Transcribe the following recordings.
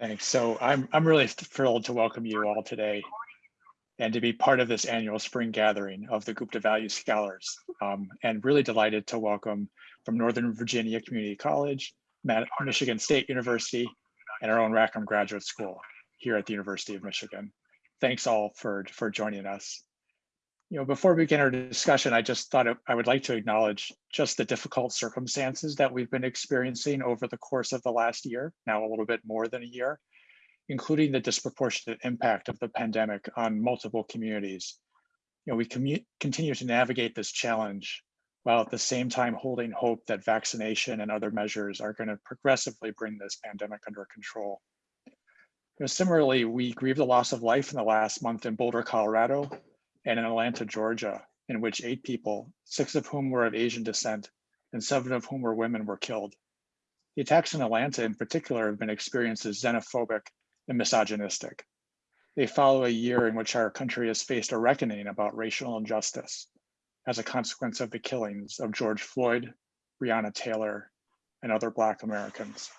Thanks. So I'm, I'm really thrilled to welcome you all today and to be part of this annual spring gathering of the Gupta Value Scholars. Um, and really delighted to welcome from Northern Virginia Community College, Michigan State University, and our own Rackham Graduate School here at the University of Michigan. Thanks all for, for joining us. You know, before we begin our discussion, I just thought I would like to acknowledge just the difficult circumstances that we've been experiencing over the course of the last year, now a little bit more than a year, including the disproportionate impact of the pandemic on multiple communities. You know, we continue to navigate this challenge while at the same time holding hope that vaccination and other measures are going to progressively bring this pandemic under control. You know, similarly, we grieve the loss of life in the last month in Boulder, Colorado, and in Atlanta, Georgia, in which eight people, six of whom were of Asian descent and seven of whom were women, were killed. The attacks in Atlanta in particular have been experienced as xenophobic and misogynistic. They follow a year in which our country has faced a reckoning about racial injustice as a consequence of the killings of George Floyd, Breonna Taylor, and other Black Americans.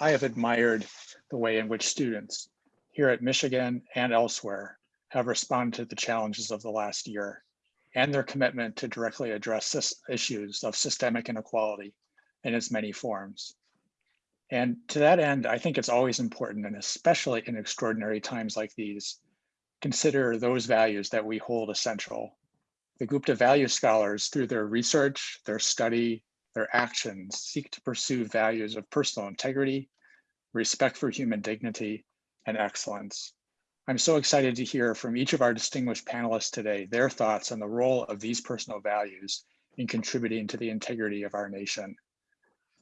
I have admired the way in which students here at Michigan and elsewhere have responded to the challenges of the last year and their commitment to directly address issues of systemic inequality in its many forms. And to that end, I think it's always important, and especially in extraordinary times like these, consider those values that we hold essential. The Gupta Value Scholars, through their research, their study, their actions, seek to pursue values of personal integrity, respect for human dignity, and excellence. I'm so excited to hear from each of our distinguished panelists today, their thoughts on the role of these personal values in contributing to the integrity of our nation.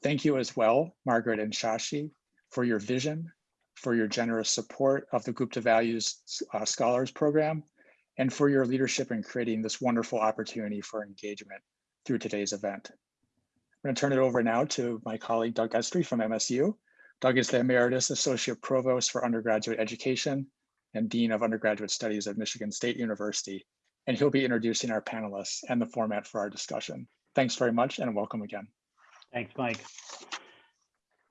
Thank you as well, Margaret and Shashi, for your vision, for your generous support of the Gupta Values uh, Scholars Program, and for your leadership in creating this wonderful opportunity for engagement through today's event. I'm gonna turn it over now to my colleague, Doug Estry from MSU. Doug is the Emeritus Associate Provost for Undergraduate Education and Dean of Undergraduate Studies at Michigan State University, and he'll be introducing our panelists and the format for our discussion. Thanks very much and welcome again. Thanks, Mike.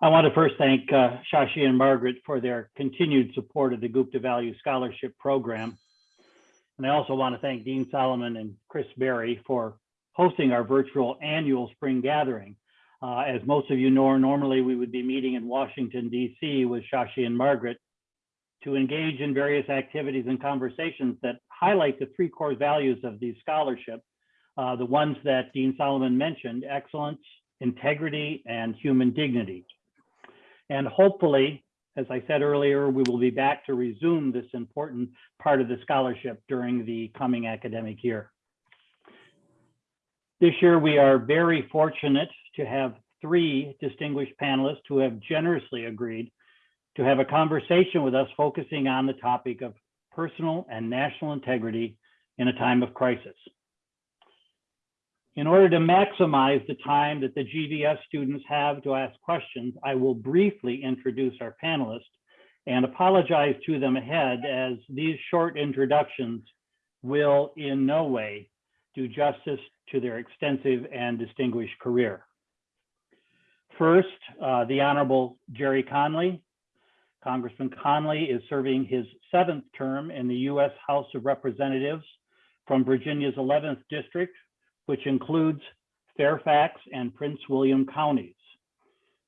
I want to first thank uh, Shashi and Margaret for their continued support of the Gupta Value Scholarship Program. And I also want to thank Dean Solomon and Chris Berry for hosting our virtual annual spring gathering. Uh, as most of you know, normally we would be meeting in Washington, DC with Shashi and Margaret to engage in various activities and conversations that highlight the three core values of these scholarships, uh, the ones that Dean Solomon mentioned, excellence, integrity, and human dignity. And hopefully, as I said earlier, we will be back to resume this important part of the scholarship during the coming academic year. This year, we are very fortunate to have three distinguished panelists who have generously agreed to have a conversation with us focusing on the topic of personal and national integrity in a time of crisis. In order to maximize the time that the GVS students have to ask questions, I will briefly introduce our panelists and apologize to them ahead as these short introductions will in no way do justice to their extensive and distinguished career. First, uh, the Honorable Gerry Connolly, Congressman Connolly is serving his seventh term in the U.S. House of Representatives from Virginia's 11th district, which includes Fairfax and Prince William counties.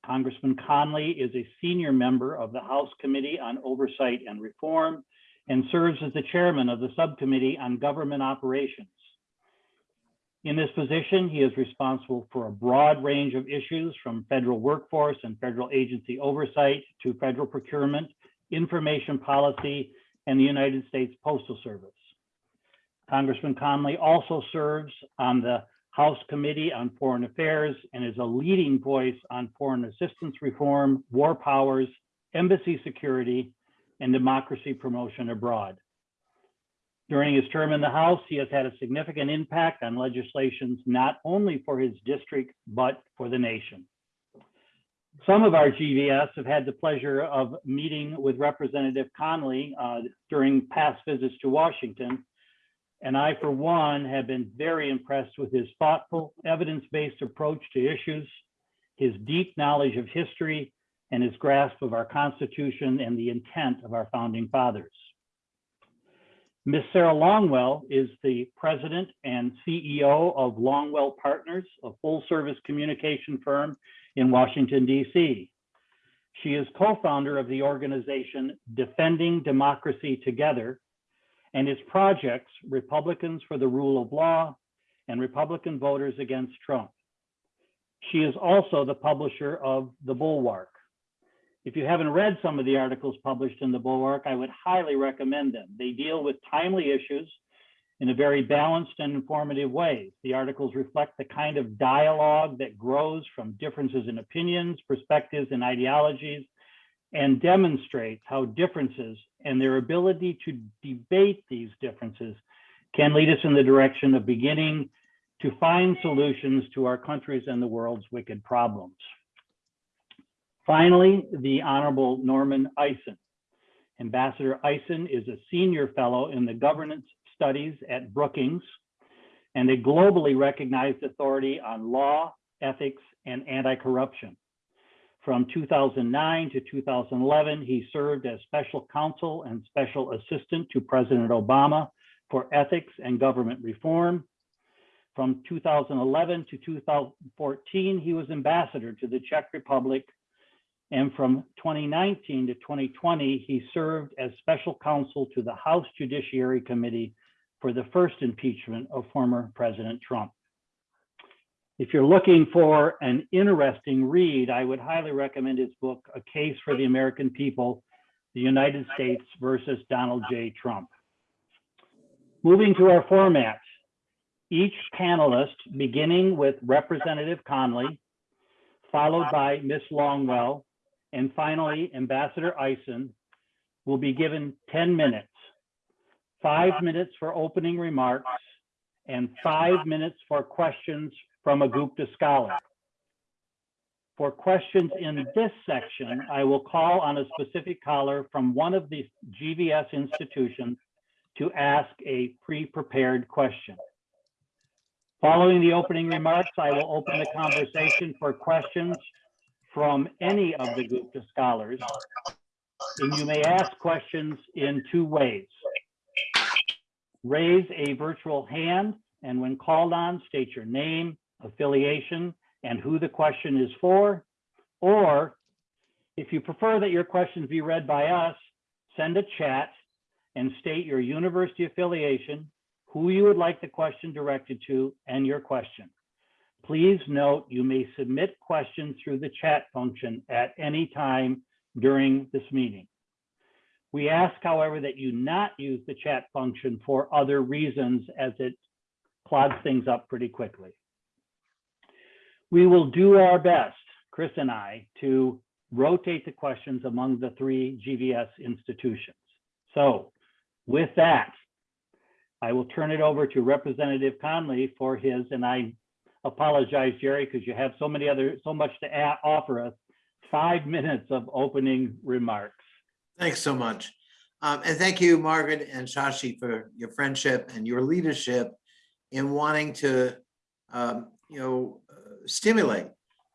Congressman Connolly is a senior member of the House Committee on Oversight and Reform and serves as the chairman of the Subcommittee on Government Operations. In this position, he is responsible for a broad range of issues from federal workforce and federal agency oversight to federal procurement, information policy, and the United States Postal Service. Congressman Connolly also serves on the House Committee on Foreign Affairs and is a leading voice on foreign assistance reform, war powers, embassy security, and democracy promotion abroad. During his term in the House, he has had a significant impact on legislations not only for his district, but for the nation. Some of our GVS have had the pleasure of meeting with Representative Connolly uh, during past visits to Washington. And I, for one, have been very impressed with his thoughtful, evidence-based approach to issues, his deep knowledge of history, and his grasp of our Constitution and the intent of our founding fathers. Ms. Sarah Longwell is the president and CEO of Longwell Partners, a full-service communication firm in Washington, D.C. She is co-founder of the organization Defending Democracy Together and its projects Republicans for the Rule of Law and Republican Voters Against Trump. She is also the publisher of The Bulwark. If you haven't read some of the articles published in The Bulwark, I would highly recommend them. They deal with timely issues in a very balanced and informative way. The articles reflect the kind of dialogue that grows from differences in opinions, perspectives, and ideologies, and demonstrates how differences and their ability to debate these differences can lead us in the direction of beginning to find solutions to our country's and the world's wicked problems. Finally, the Honorable Norman Eisen. Ambassador Eisen is a senior fellow in the governance studies at Brookings and a globally recognized authority on law, ethics, and anti-corruption. From 2009 to 2011, he served as special counsel and special assistant to President Obama for ethics and government reform. From 2011 to 2014, he was ambassador to the Czech Republic. And from 2019 to 2020, he served as special counsel to the House Judiciary Committee for the first impeachment of former President Trump. If you're looking for an interesting read, I would highly recommend his book, A Case for the American People, the United States versus Donald J. Trump. Moving to our format, each panelist, beginning with Representative Connolly, followed by Ms. Longwell, and finally Ambassador Eisen, will be given 10 minutes, five minutes for opening remarks, and five minutes for questions from a Gupta scholar. For questions in this section, I will call on a specific caller from one of the GVS institutions to ask a pre-prepared question. Following the opening remarks, I will open the conversation for questions from any of the Gupta scholars. And you may ask questions in two ways. Raise a virtual hand, and when called on, state your name, affiliation, and who the question is for. Or if you prefer that your questions be read by us, send a chat and state your university affiliation, who you would like the question directed to, and your question. Please note you may submit questions through the chat function at any time during this meeting. We ask, however, that you not use the chat function for other reasons as it clogs things up pretty quickly. We will do our best, Chris and I, to rotate the questions among the three GVS institutions. So with that, I will turn it over to Representative Connolly for his, and I apologize, Gerry, because you have so many other, so much to add, offer us, five minutes of opening remarks. Thanks so much. Um, and thank you, Margaret and Shashi, for your friendship and your leadership in wanting to, um, you know, stimulate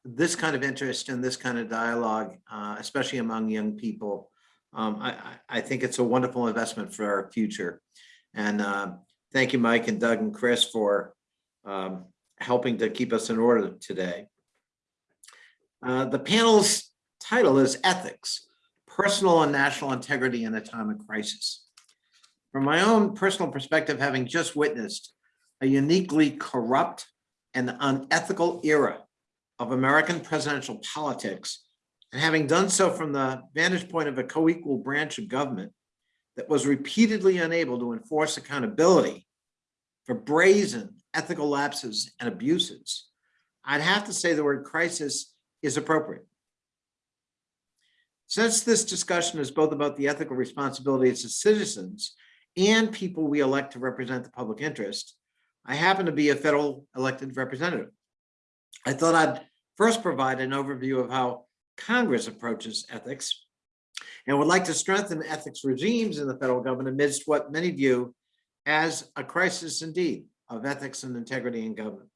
this kind of interest and this kind of dialogue, uh, especially among young people. Um, I, I, I think it's a wonderful investment for our future. And uh, thank you, Mike and Doug and Chris for um, helping to keep us in order today. Uh, the panel's title is Ethics, Personal and National Integrity in a Time of Crisis. From my own personal perspective, having just witnessed a uniquely corrupt and unethical era of American presidential politics, and having done so from the vantage point of a co-equal branch of government that was repeatedly unable to enforce accountability for brazen ethical lapses and abuses, I'd have to say the word crisis is appropriate. Since this discussion is both about the ethical responsibilities of citizens and people we elect to represent the public interest, I happen to be a federal elected representative. I thought I'd first provide an overview of how Congress approaches ethics and would like to strengthen ethics regimes in the federal government amidst what many view as a crisis indeed of ethics and integrity in government.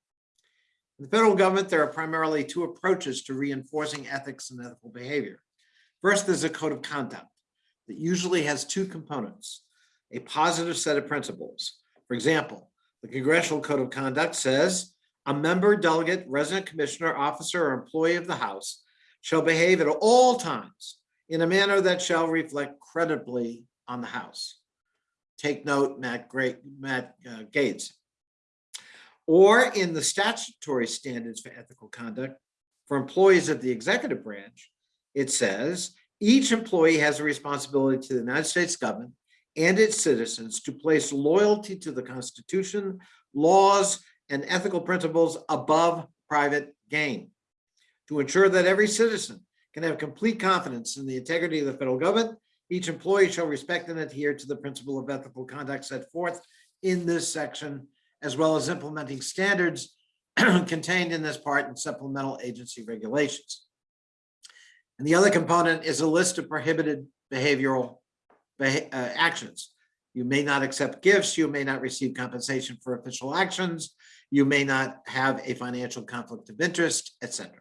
In the federal government, there are primarily two approaches to reinforcing ethics and ethical behavior. First, there's a code of conduct that usually has two components, a positive set of principles. For example, the Congressional Code of Conduct says, a member, delegate, resident commissioner, officer, or employee of the House shall behave at all times in a manner that shall reflect credibly on the House. Take note, Matt Great, Matt uh, Gates. Or in the statutory standards for ethical conduct for employees of the executive branch, it says, each employee has a responsibility to the United States government and its citizens to place loyalty to the Constitution, laws, and ethical principles above private gain. To ensure that every citizen can have complete confidence in the integrity of the federal government, each employee shall respect and adhere to the principle of ethical conduct set forth in this section, as well as implementing standards contained in this part and supplemental agency regulations. And the other component is a list of prohibited behavioral beha- uh, actions. You may not accept gifts, you may not receive compensation for official actions, you may not have a financial conflict of interest, etc.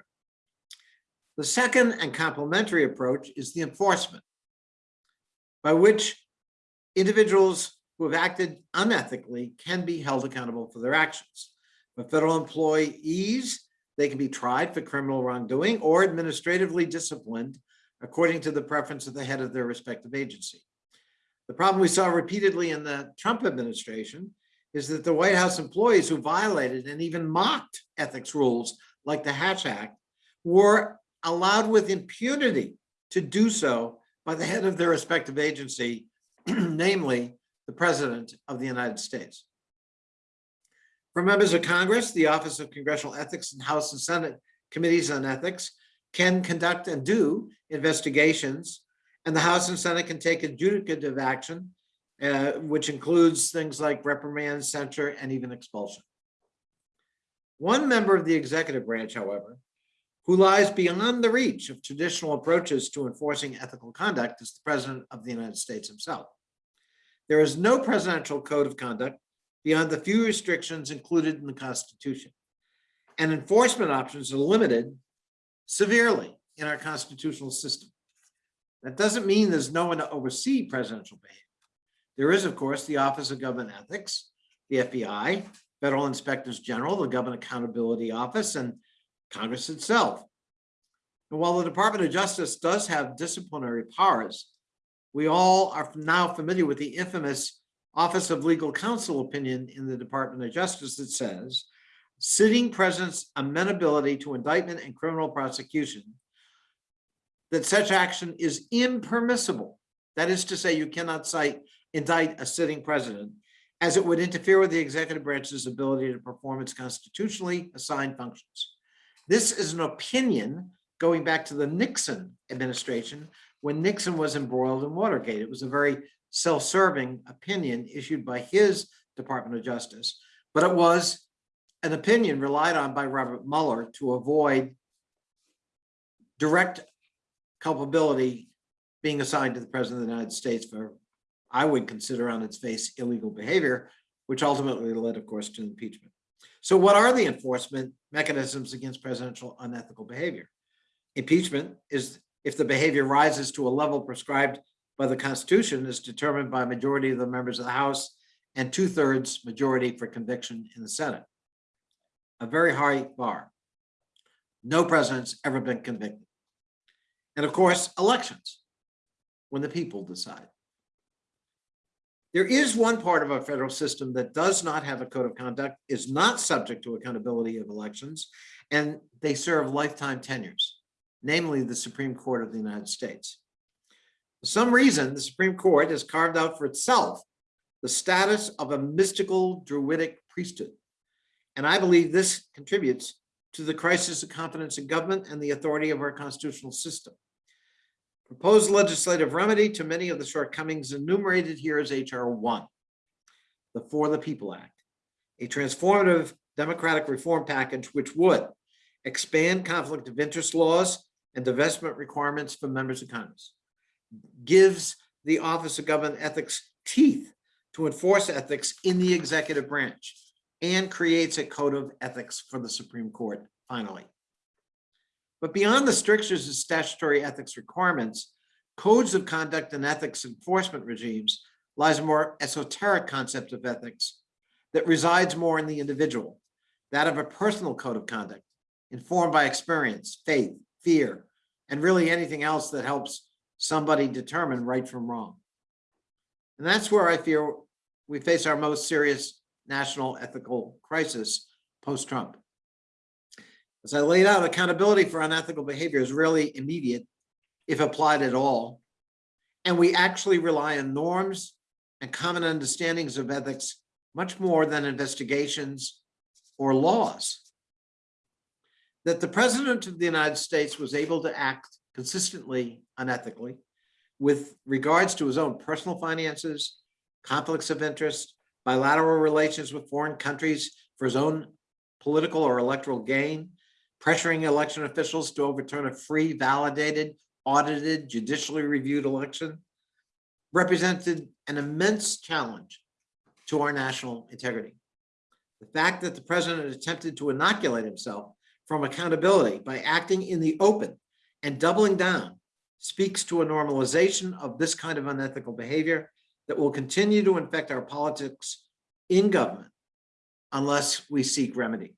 The second and complementary approach is the enforcement, by which individuals who have acted unethically can be held accountable for their actions. For federal employees, they can be tried for criminal wrongdoing or administratively disciplined according to the preference of the head of their respective agency. The problem we saw repeatedly in the Trump administration is that the White House employees who violated and even mocked ethics rules like the Hatch Act were allowed with impunity to do so by the head of their respective agency, namely the President of the United States. For members of Congress, the Office of Congressional Ethics and House and Senate Committees on Ethics can conduct and do investigations, and the House and Senate can take adjudicative action, uh, which includes things like reprimand, censure, and even expulsion. One member of the executive branch, however, who lies beyond the reach of traditional approaches to enforcing ethical conduct is the President of the United States himself. There is no presidential code of conduct beyond the few restrictions included in the Constitution. And enforcement options are limited severely in our constitutional system. That doesn't mean there's no one to oversee presidential behavior. There is, of course, the Office of Government Ethics, the FBI, Federal Inspectors General, the Government Accountability Office, and Congress itself. And while the Department of Justice does have disciplinary powers, we all are now familiar with the infamous Office of Legal Counsel opinion in the Department of Justice that says, sitting president's amenability to indictment and criminal prosecution, that such action is impermissible. That is to say, you cannot cite, indict a sitting president as it would interfere with the executive branch's ability to perform its constitutionally assigned functions. This is an opinion going back to the Nixon administration when Nixon was embroiled in Watergate. It was a very self-serving opinion issued by his Department of Justice, but it was an opinion relied on by Robert Mueller to avoid direct culpability being assigned to the President of the United States for, I would consider on its face, illegal behavior, which ultimately led, of course, to impeachment. So what are the enforcement mechanisms against presidential unethical behavior? Impeachment is if the behavior rises to a level prescribed by the Constitution is determined by a majority of the members of the House and two thirds majority for conviction in the Senate. A very high bar. No president's ever been convicted. And of course, elections, when the people decide. There is one part of our federal system that does not have a code of conduct, is not subject to accountability of elections, and they serve lifetime tenures, namely the Supreme Court of the United States. For some reason, the Supreme Court has carved out for itself the status of a mystical druidic priesthood. And I believe this contributes to the crisis of confidence in government and the authority of our constitutional system. Proposed legislative remedy to many of the shortcomings enumerated here is HR 1, the For the People Act, a transformative democratic reform package which would expand conflict of interest laws and divestment requirements for members of Congress, gives the Office of Government Ethics teeth to enforce ethics in the executive branch, and creates a code of ethics for the Supreme Court, finally. But beyond the strictures of statutory ethics requirements, codes of conduct and ethics enforcement regimes lies a more esoteric concept of ethics that resides more in the individual, that of a personal code of conduct, informed by experience, faith, fear, and really anything else that helps somebody determine right from wrong. And that's where I fear we face our most serious national ethical crisis post-Trump. As I laid out, accountability for unethical behavior is really immediate, if applied at all. And we actually rely on norms and common understandings of ethics much more than investigations or laws. That the president of the United States was able to act consistently unethically with regards to his own personal finances, conflicts of interest, bilateral relations with foreign countries for his own political or electoral gain, pressuring election officials to overturn a free, validated, audited, judicially reviewed election, represented an immense challenge to our national integrity. The fact that the president attempted to inoculate himself from accountability by acting in the open and doubling down speaks to a normalization of this kind of unethical behavior that will continue to infect our politics in government unless we seek remedy.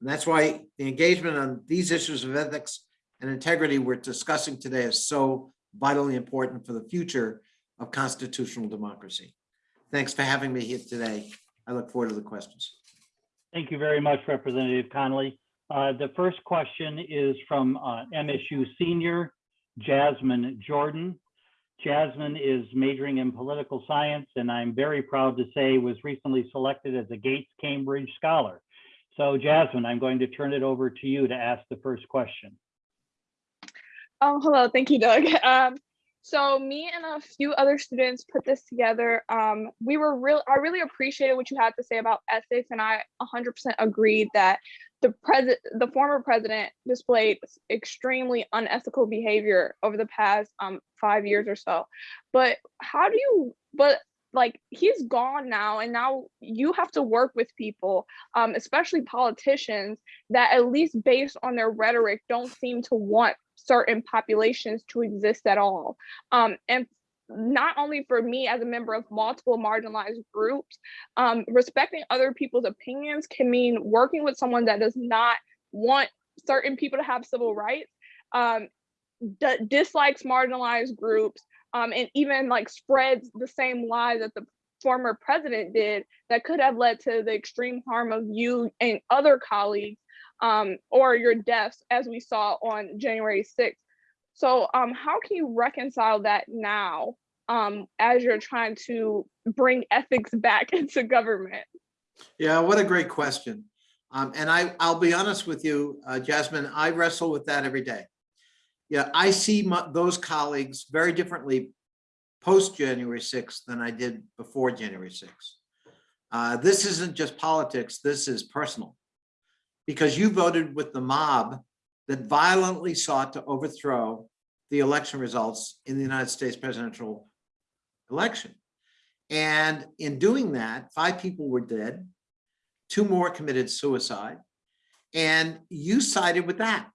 And that's why the engagement on these issues of ethics and integrity we're discussing today is so vitally important for the future of constitutional democracy. Thanks for having me here today. I look forward to the questions. Thank you very much, Representative Connolly. Uh, The first question is from uh, MSU senior Jasmine Jordan. Jasmine is majoring in political science, and I'm very proud to say was recently selected as a Gates Cambridge Scholar. So Jasmine, I'm going to turn it over to you to ask the first question. Um, hello, thank you, Doug. Um, so me and a few other students put this together. Um, we were real, I really appreciated what you had to say about ethics, and I 100% agreed that the president, the former president, displayed extremely unethical behavior over the past um five years or so. But how do you? But like he's gone now, and now you have to work with people, um, especially politicians, that at least based on their rhetoric, don't seem to want certain populations to exist at all. Um, and not only for me as a member of multiple marginalized groups, um, respecting other people's opinions can mean working with someone that does not want certain people to have civil rights, um, dislikes marginalized groups, um, and even like spreads the same lie that the former president did that could have led to the extreme harm of you and other colleagues um, or your deaths, as we saw on January 6th. So um, how can you reconcile that now um, as you're trying to bring ethics back into government? Yeah, what a great question. Um, and I, I'll be honest with you, uh, Jasmine, I wrestle with that every day. Yeah, I see my, those colleagues very differently post January 6th than I did before January 6th. Uh, this isn't just politics, this is personal. Because you voted with the mob that violently sought to overthrow the election results in the United States presidential election. And in doing that, five people were dead, two more committed suicide, and you sided with that.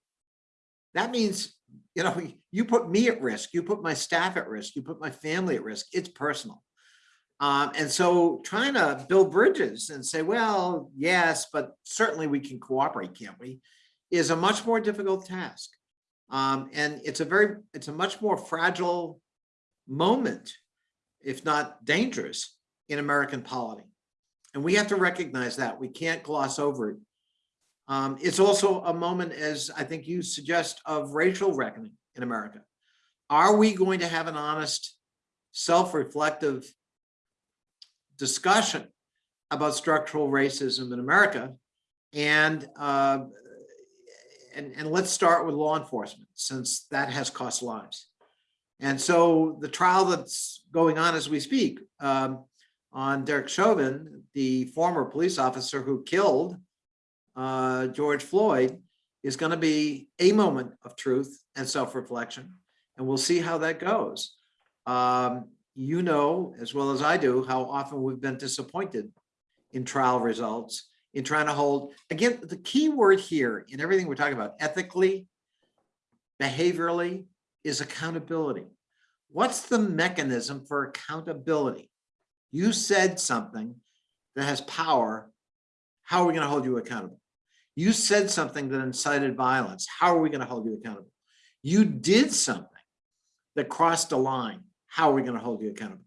That means, you know, you put me at risk, you put my staff at risk, you put my family at risk, it's personal. Um, and so trying to build bridges and say, well, yes, but certainly we can cooperate, can't we, is a much more difficult task. Um, and it's a very, it's a much more fragile moment, if not dangerous, in American polity. And we have to recognize that. We can't gloss over it. Um, it's also a moment, as I think you suggest, of racial reckoning in America. Are we going to have an honest, self-reflective discussion about structural racism in America? And uh, and, and let's start with law enforcement, since that has cost lives. And so the trial that's going on as we speak um, on Derek Chauvin, the former police officer who killed uh, George Floyd, is going to be a moment of truth and self-reflection. And we'll see how that goes. Um, you know, as well as I do, how often we've been disappointed in trial results in trying to hold, again, the key word here in everything we're talking about ethically, behaviorally, is accountability. what's the mechanism for accountability? You said something that has power. How are we going to hold you accountable? You said something that incited violence. How are we going to hold you accountable? You did something that crossed a line. How are we going to hold you accountable?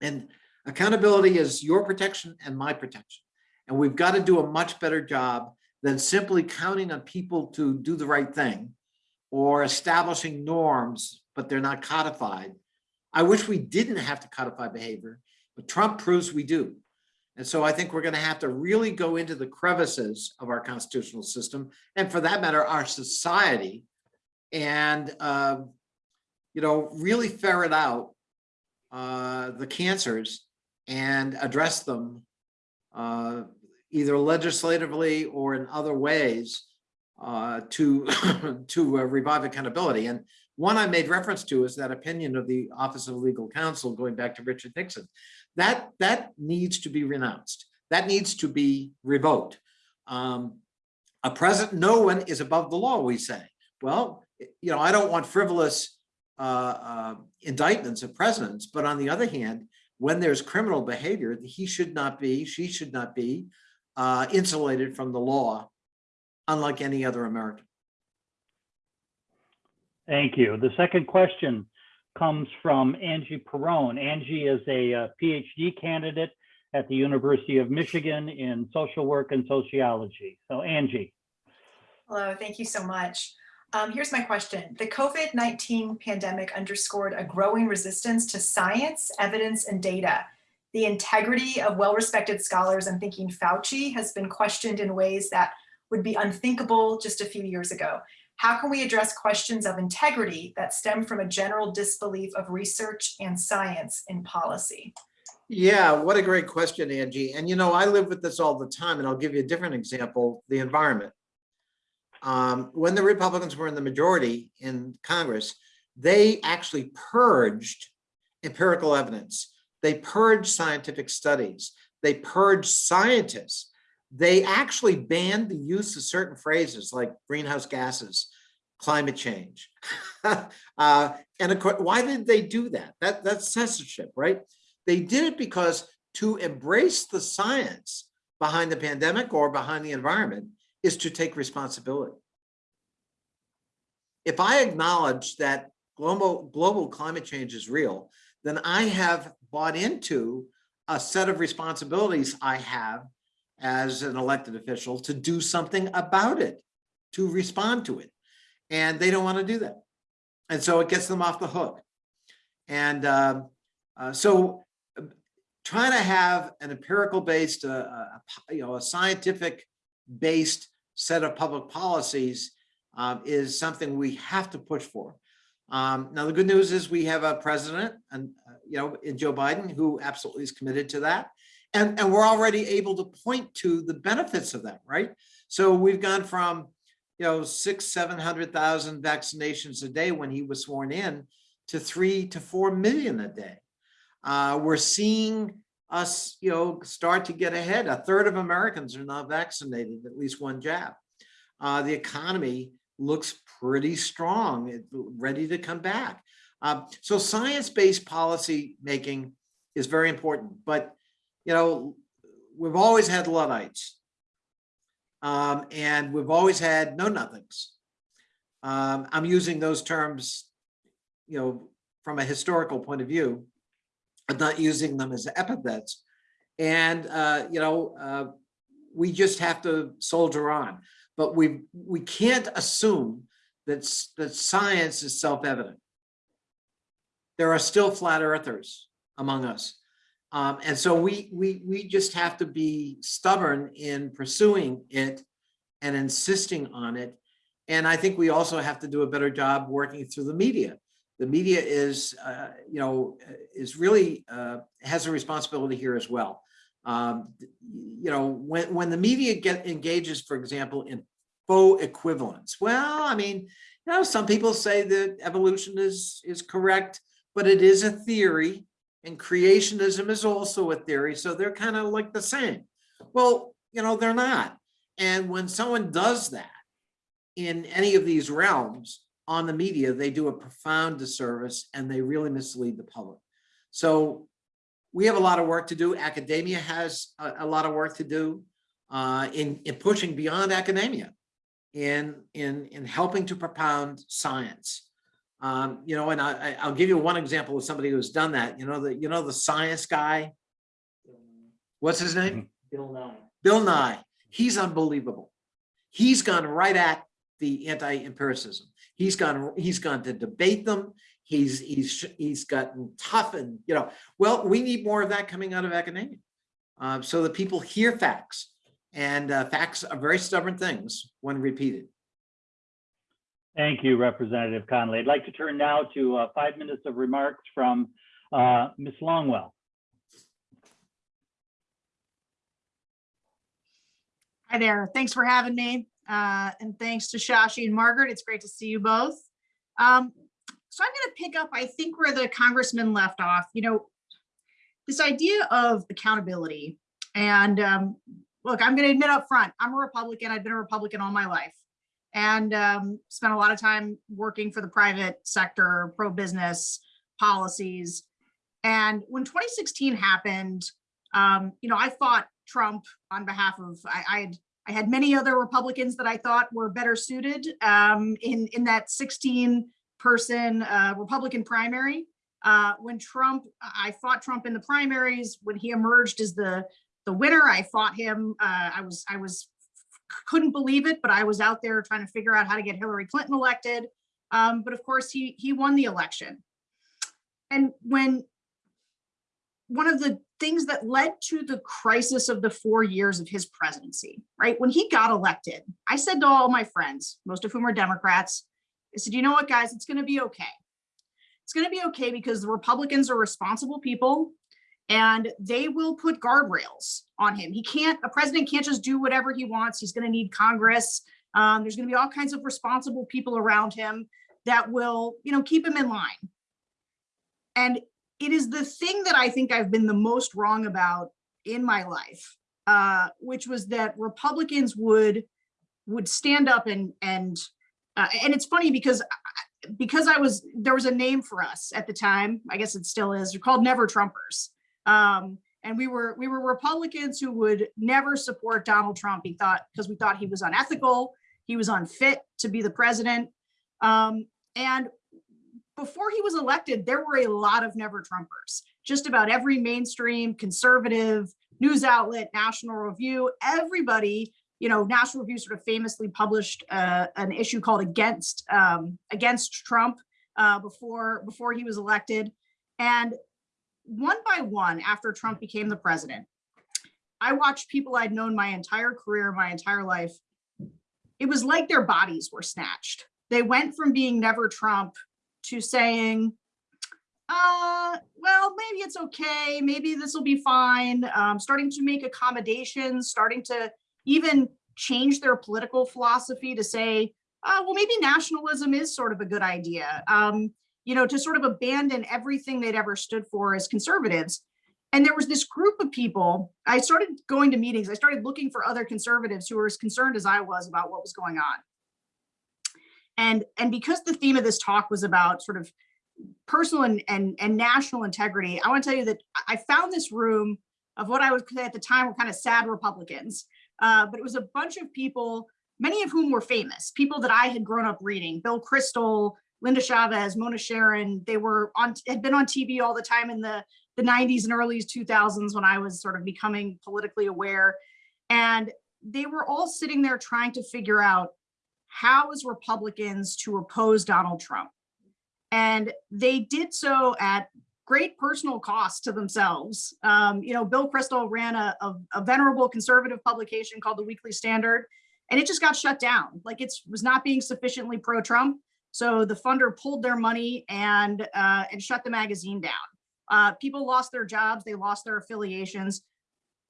And accountability is your protection and my protection. And we've got to do a much better job than simply counting on people to do the right thing or establishing norms, but they're not codified. I wish we didn't have to codify behavior, but Trump proves we do. And so I think we're going to have to really go into the crevices of our constitutional system, and for that matter, our society, and uh, you know, really ferret out uh, the cancers and address them uh, either legislatively or in other ways uh, to to uh, revive accountability. And one I made reference to is that opinion of the Office of Legal Counsel going back to Richard Nixon. That that needs to be renounced. That needs to be revoked. Um, a president, no one is above the law, we say. Well, you know, I don't want frivolous uh, uh, indictments of presidents, but on the other hand, when there's criminal behavior, he should not be, she should not be uh, insulated from the law, unlike any other American. Thank you. The second question comes from Angie Perrone. Angie is a uh, PhD candidate at the University of Michigan in social work and sociology. So Angie. Hello, thank you so much. Um, here's my question. The COVID-19 pandemic underscored a growing resistance to science, evidence, and data. The integrity of well-respected scholars, I'm thinking Fauci, has been questioned in ways that would be unthinkable just a few years ago. How can we address questions of integrity that stem from a general disbelief of research and science in policy? Yeah, what a great question, Angie. And you know, I live with this all the time, and I'll give you a different example, the environment. Um, when the Republicans were in the majority in Congress, they actually purged empirical evidence. They purged scientific studies. They purged scientists. They actually banned the use of certain phrases like greenhouse gases, climate change. uh, and of course, why did they do that? that? That's censorship, right? They did it because to embrace the science behind the pandemic or behind the environment is to take responsibility. If I acknowledge that global, global climate change is real, then I have bought into a set of responsibilities I have as an elected official to do something about it, to respond to it. And they don't want to do that. And so it gets them off the hook. And uh, uh, so trying to have an empirical based, uh, uh, you know, a scientific based set of public policies um, is something we have to push for. Um, now, the good news is we have a president and, uh, you know, in Joe Biden who absolutely is committed to that. And, and we're already able to point to the benefits of that, right? So we've gone from, you know, six, 700,000 vaccinations a day when he was sworn in to three to 4 million a day. Uh, we're seeing us, you know, start to get ahead. A third of Americans are not vaccinated, at least one jab. Uh, the economy looks pretty strong, ready to come back. Uh, so science-based policy making is very important, but you know, we've always had Luddites. Um, and we've always had Know Nothings. Um, I'm using those terms, you know, from a historical point of view, but not using them as epithets. And, uh, you know, uh, we just have to soldier on. But we we can't assume that, that science is self-evident. There are still flat earthers among us. Um, and so we, we, we just have to be stubborn in pursuing it and insisting on it. And I think we also have to do a better job working through the media. The media is, uh, you know, is really uh, has a responsibility here as well. Um, you know, when, when the media get engages, for example, in faux equivalence. Well, I mean, you know, some people say that evolution is, is correct, but it is a theory and creationism is also a theory. So they're kind of like the same. Well, you know, they're not. And when someone does that in any of these realms, on the media, they do a profound disservice and they really mislead the public. So we have a lot of work to do. Academia has a, a lot of work to do uh, in, in pushing beyond academia in, in, in helping to propound science. Um, you know, and I, I'll give you one example of somebody who's done that. You know, the, you know, the science guy, what's his name? Bill Nye. Bill Nye, he's unbelievable. He's gone right at the anti-empiricism. He's gone, he's gone to debate them. He's, he's, he's gotten tough and, you know, well, we need more of that coming out of academia. Uh, so that people hear facts and uh, facts are very stubborn things when repeated. Thank you, Representative Connolly. I'd like to turn now to uh, five minutes of remarks from uh, Ms. Longwell. Hi there. Thanks for having me. Uh, and thanks to Shashi and Margaret. It's great to see you both. Um, so I'm going to pick up, I think, where the congressman left off. You know, this idea of accountability. And um, look, I'm going to admit up front, I'm a Republican. I've been a Republican all my life and um, spent a lot of time working for the private sector, pro-business policies. And when 2016 happened, um, you know, I fought Trump on behalf of, I, I had, I had many other Republicans that I thought were better suited um, in, in that 16 person uh, Republican primary. Uh, when Trump, I fought Trump in the primaries, when he emerged as the, the winner, I fought him. Uh, I was, I was, couldn't believe it, but I was out there trying to figure out how to get Hillary Clinton elected. Um, but of course he, he won the election. And when one of the things that led to the crisis of the four years of his presidency, right? When he got elected, I said to all my friends, most of whom are Democrats, I said, you know what, guys, it's going to be okay. It's going to be okay because the Republicans are responsible people and they will put guardrails on him. He can't, a president can't just do whatever he wants. He's going to need Congress. Um, there's going to be all kinds of responsible people around him that will, you know, keep him in line. And it is the thing that I think I've been the most wrong about in my life, uh, which was that Republicans would would stand up and and uh, and it's funny because because I was there was a name for us at the time. I guess it still is. We're called Never Trumpers. Um, and we were we were Republicans who would never support Donald Trump. He thought because we thought he was unethical, he was unfit to be the president. Um, and before he was elected, there were a lot of never Trumpers. Just about every mainstream conservative news outlet, National Review, everybody, you know, National Review sort of famously published uh, an issue called "Against um, Against Trump" uh, before before he was elected, and one by one, after Trump became the president, I watched people I'd known my entire career, my entire life. It was like their bodies were snatched. They went from being never Trump to saying, uh, well, maybe it's okay. Maybe this will be fine. Um, starting to make accommodations, starting to even change their political philosophy to say, uh, well, maybe nationalism is sort of a good idea. Um, you know, to sort of abandon everything they'd ever stood for as conservatives. And there was this group of people, I started going to meetings, I started looking for other conservatives who were as concerned as I was about what was going on. And, and because the theme of this talk was about sort of personal and, and, and national integrity, I want to tell you that I found this room of what I would say at the time were kind of sad Republicans, uh, but it was a bunch of people, many of whom were famous, people that I had grown up reading, Bill Kristol, Linda Chavez, Mona Charen, they were on, had been on TV all the time in the, the 90s and early 2000s when I was sort of becoming politically aware. And they were all sitting there trying to figure out how as Republicans to oppose Donald Trump. And they did so at great personal cost to themselves. Um, you know, Bill Kristol ran a, a, a venerable conservative publication called the Weekly Standard, and it just got shut down. Like it was not being sufficiently pro-Trump. So the funder pulled their money and uh, and shut the magazine down. Uh, people lost their jobs, they lost their affiliations,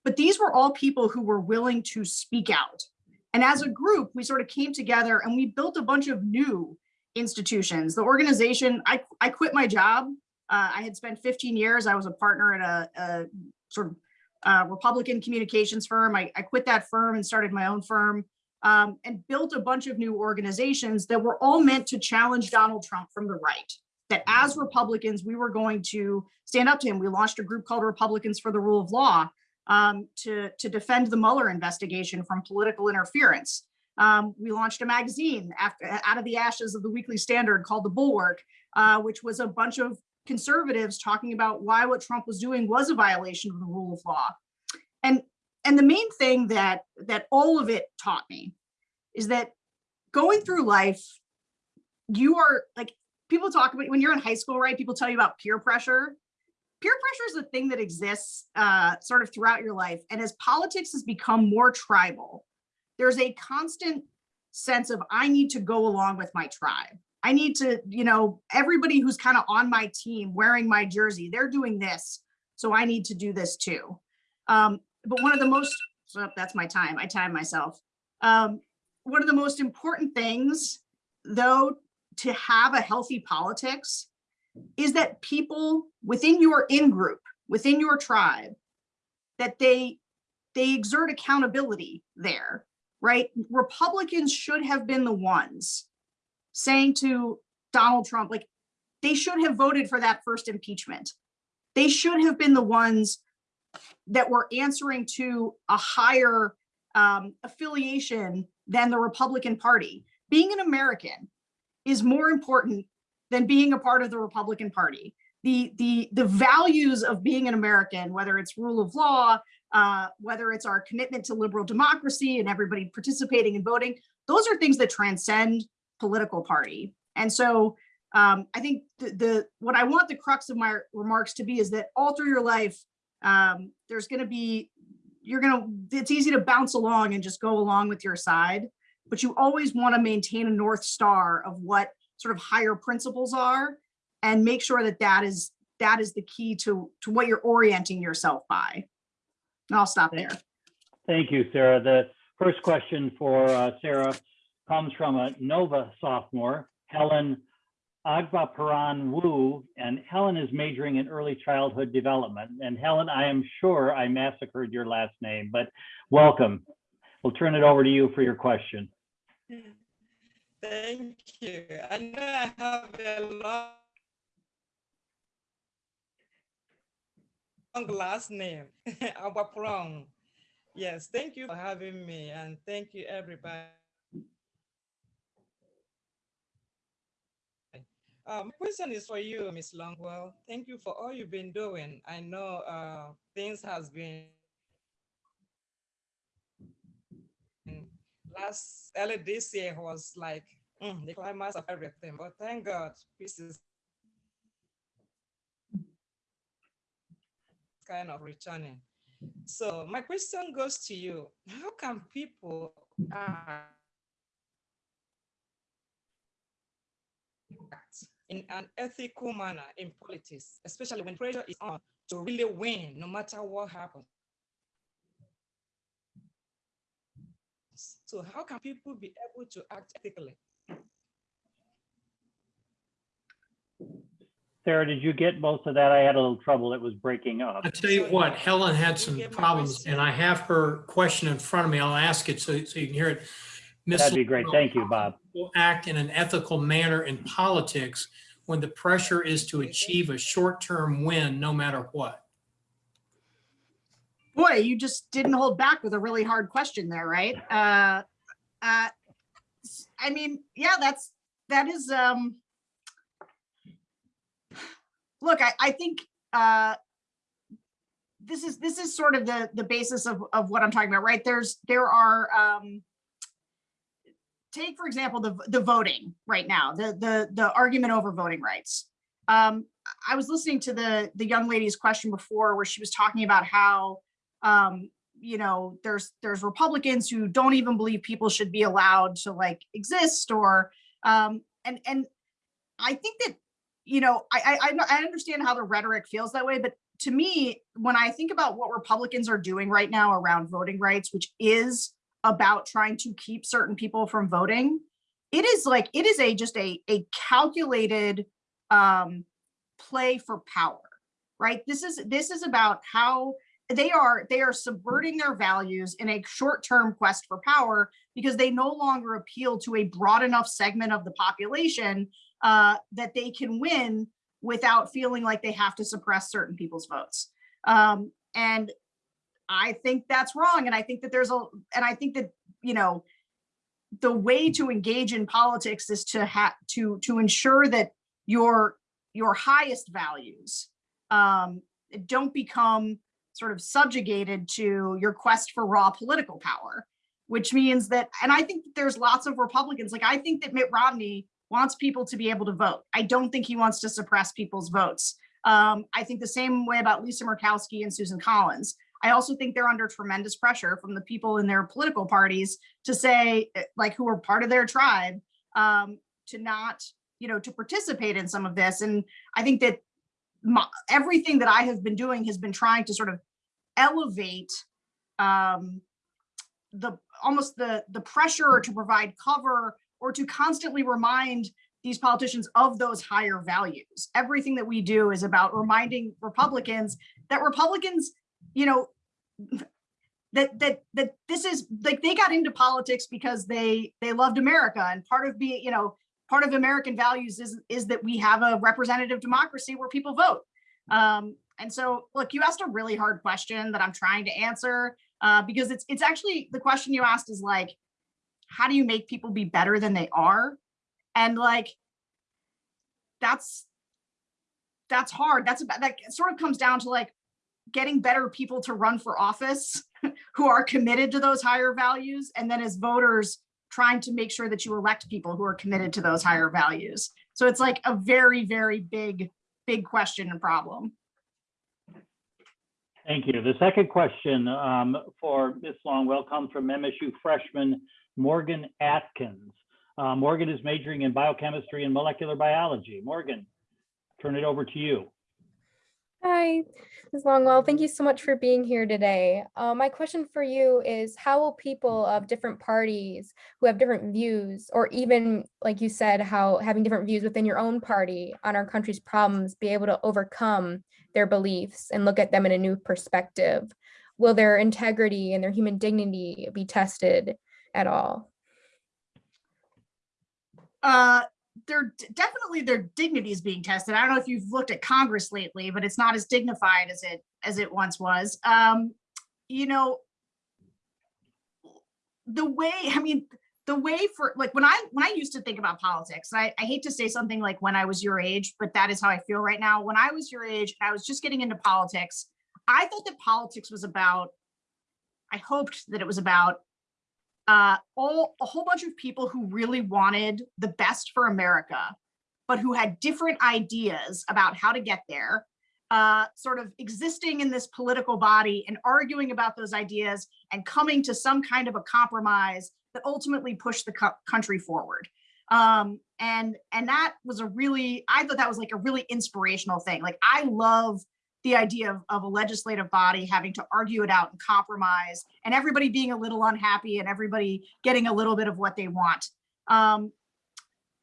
but these were all people who were willing to speak out. And as a group, we sort of came together and we built a bunch of new institutions. The organization, I, I quit my job. Uh, I had spent 15 years, I was a partner at a, a sort of uh, Republican communications firm. I, I quit that firm and started my own firm um, and built a bunch of new organizations that were all meant to challenge Donald Trump from the right. That as Republicans, we were going to stand up to him. We launched a group called Republicans for the Rule of Law um, to, to defend the Mueller investigation from political interference. Um, we launched a magazine after, out of the ashes of the Weekly Standard called The Bulwark, uh, which was a bunch of conservatives talking about why what Trump was doing was a violation of the rule of law. And and the main thing that that all of it taught me is that going through life, you are like people talk about when you're in high school, right? People tell you about peer pressure. Peer pressure is a thing that exists uh, sort of throughout your life. And as politics has become more tribal, there's a constant sense of I need to go along with my tribe. I need to, you know, everybody who's kind of on my team wearing my jersey, they're doing this. So I need to do this too. Um, but one of the most, so that's my time, I time myself. Um, one of the most important things though, to have a healthy politics is that people within your in-group, within your tribe, that they, they exert accountability there, right? Republicans should have been the ones saying to Donald Trump, like, they should have voted for that first impeachment. They should have been the ones that were answering to a higher um, affiliation than the Republican Party. Being an American is more important than being a part of the Republican Party. The, the, the values of being an American, whether it's rule of law, uh, whether it's our commitment to liberal democracy and everybody participating and voting, those are things that transcend political party. And so um, I think the, the, what I want the crux of my remarks to be is that all through your life, um, there's going to be, you're going to, it's easy to bounce along and just go along with your side, but you always want to maintain a North Star of what sort of higher principles are and make sure that that is, that is the key to, to what you're orienting yourself by. And I'll stop there. Thank you, Sarah. The first question for uh, Sarah comes from a Nova sophomore, Helen Agbaparan Wu, and Helen is majoring in early childhood development. And Helen, I am sure I massacred your last name, but welcome. We'll turn it over to you for your question. Thank you. I know I have a long last name, Agbaparan. Yes, thank you for having me and thank you everybody. Um, question is for you, Ms. Longwell. Thank you for all you've been doing. I know uh, things has been last early this year was like mm, the climax of everything, but thank God, peace is kind of returning. So my question goes to you: How can people act in an ethical manner in politics, especially when pressure is on to really win, no matter what happens. So how can people be able to act ethically? Sarah, did you get most of that? I had a little trouble. It was breaking up. I'll tell you what, Helen had some problems and I have her question in front of me. I'll ask it so, so you can hear it. Ms. That'd be great. Thank you, Bob. Will act in an ethical manner in politics when the pressure is to achieve a short-term win, no matter what. Boy, you just didn't hold back with a really hard question there, right? Uh, uh, s- I mean, yeah, that's, that is, um, look, I, I think, uh, this is, this is sort of the, the basis of, of what I'm talking about, right? There's, there are, um, take, for example, the, the voting right now, the, the, the argument over voting rights. Um, I was listening to the, the young lady's question before where she was talking about how, um, you know, there's, there's Republicans who don't even believe people should be allowed to like exist or, um, and, and I think that, you know, I, I, I I understand how the rhetoric feels that way, but to me, when I think about what Republicans are doing right now around voting rights, which is about trying to keep certain people from voting, it is like, it is a, just a, a calculated, um, play for power, right? This is, this is about how they are they are subverting their values in a short-term quest for power because they no longer appeal to a broad enough segment of the population uh, that they can win without feeling like they have to suppress certain people's votes. Um, and I think that's wrong. And I think that there's a, and I think that, you know, the way to engage in politics is to have to to ensure that your your highest values um, don't become sort of subjugated to your quest for raw political power, which means that, and I think there's lots of Republicans, like I think that Mitt Romney wants people to be able to vote. I don't think he wants to suppress people's votes. Um, I think the same way about Lisa Murkowski and Susan Collins. I also think they're under tremendous pressure from the people in their political parties to say, eh, like, who are part of their tribe, um, to not, you know, to participate in some of this. And I think that my, everything that I have been doing has been trying to sort of elevate um, the almost the the pressure to provide cover or to constantly remind these politicians of those higher values. Everything that we do is about reminding Republicans that Republicans, you know, that that that this is like they got into politics because they they loved America and part of being, you know, part of American values is is that we have a representative democracy where people vote. Um, and so, look, you asked a really hard question that I'm trying to answer uh, because it's it's actually the question you asked is like, how do you make people be better than they are? And like, that's that's hard. That's about that sort of comes down to like getting better people to run for office who are committed to those higher values, and then as voters trying to make sure that you elect people who are committed to those higher values. So it's like a very, very big, big question and problem. Thank you. The second question um, for Ms. Longwell comes from MSU freshman Morgan Atkins. Uh, Morgan is majoring in biochemistry and molecular biology. Morgan, turn it over to you. Hi, Ms. Longwell. Thank you so much for being here today. Uh, my question for you is how will people of different parties who have different views, or even, like you said, how having different views within your own party on our country's problems be able to overcome their beliefs and look at them in a new perspective? Will their integrity and their human dignity be tested at all? Uh, they're definitely their dignity is being tested. I don't know if you've looked at Congress lately, but it's not as dignified as it as it once was. Um, you know, the way I mean, the way for like when I when I used to think about politics, I, I hate to say something like when I was your age, but that is how I feel right now. When I was your age, I was just getting into politics. I thought that politics was about. I hoped that it was about uh, all a whole bunch of people who really wanted the best for America, but who had different ideas about how to get there, uh, sort of existing in this political body and arguing about those ideas and coming to some kind of a compromise that ultimately pushed the co country forward. Um, and and that was a really, I thought that was like a really inspirational thing. Like I love the idea of, of a legislative body having to argue it out and compromise and everybody being a little unhappy and everybody getting a little bit of what they want. Um,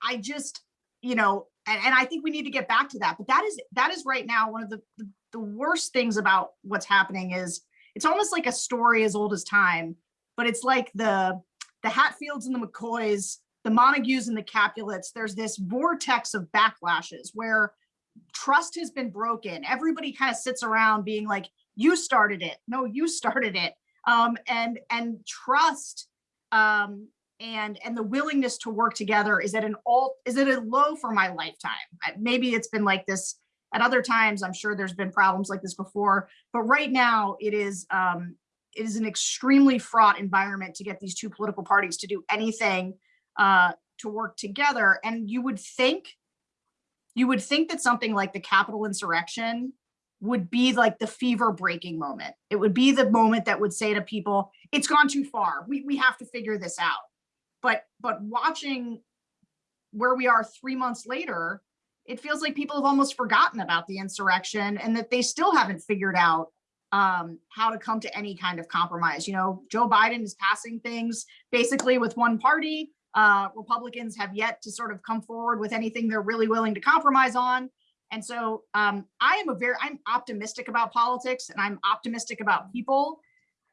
I just, you know, and, and I think we need to get back to that, but that is, that is right now, one of the, the, the worst things about what's happening is it's almost like a story as old as time, but it's like the, the Hatfields and the McCoys, the Montagues and the Capulets, there's this vortex of backlashes where trust has been broken. Everybody kind of sits around being like, you started it. No, you started it. Um, and and trust um, and and the willingness to work together is at an all is at a low for my lifetime. Maybe it's been like this at other times. I'm sure there's been problems like this before, but right now it is um, it is an extremely fraught environment to get these two political parties to do anything uh, to work together. And you would think you would think that something like the Capitol insurrection would be like the fever breaking moment. It would be the moment that would say to people, it's gone too far. We, we have to figure this out. But, but watching where we are three months later, it feels like people have almost forgotten about the insurrection and that they still haven't figured out um, how to come to any kind of compromise. You know, Joe Biden is passing things basically with one party. Uh, Republicans have yet to sort of come forward with anything they're really willing to compromise on. And so um, I am a very, I'm optimistic about politics and I'm optimistic about people,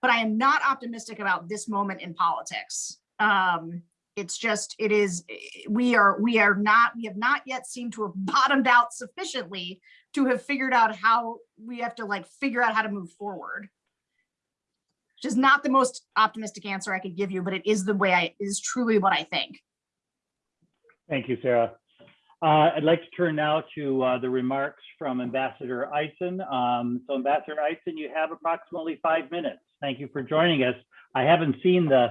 but I am not optimistic about this moment in politics. Um, it's just, it is, we are, we are not, we have not yet seemed to have bottomed out sufficiently to have figured out how we have to like figure out how to move forward. Which is not the most optimistic answer I could give you, but it is the way I, is truly what I think. Thank you, Sarah. Uh, I'd like to turn now to uh, the remarks from Ambassador Eisen. Um, so Ambassador Eisen, you have approximately five minutes. Thank you for joining us. I haven't seen the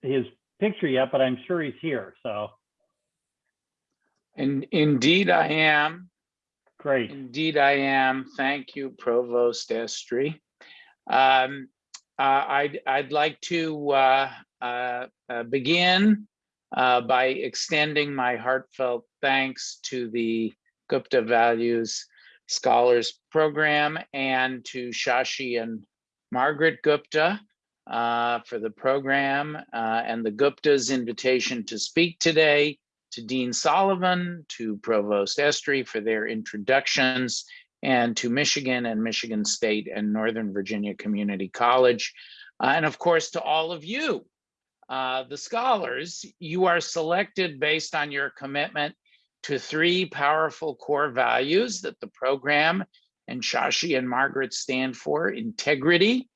his picture yet, but I'm sure he's here. So And indeed I am. great. Indeed I am. Thank you, Provost Estry. Um, I'd, I'd like to uh, uh, uh, begin uh, by extending my heartfelt thanks to the Gupta Values Scholars Program and to Shashi and Margaret Gupta uh, for the program uh, and the Gupta's invitation to speak today, to Dean Sullivan, to Provost Estry for their introductions, and to Michigan and Michigan State and Northern Virginia Community College. Uh, and of course, to all of you, uh, the scholars, you are selected based on your commitment to three powerful core values that the program and Shashi and Margaret stand for, integrity,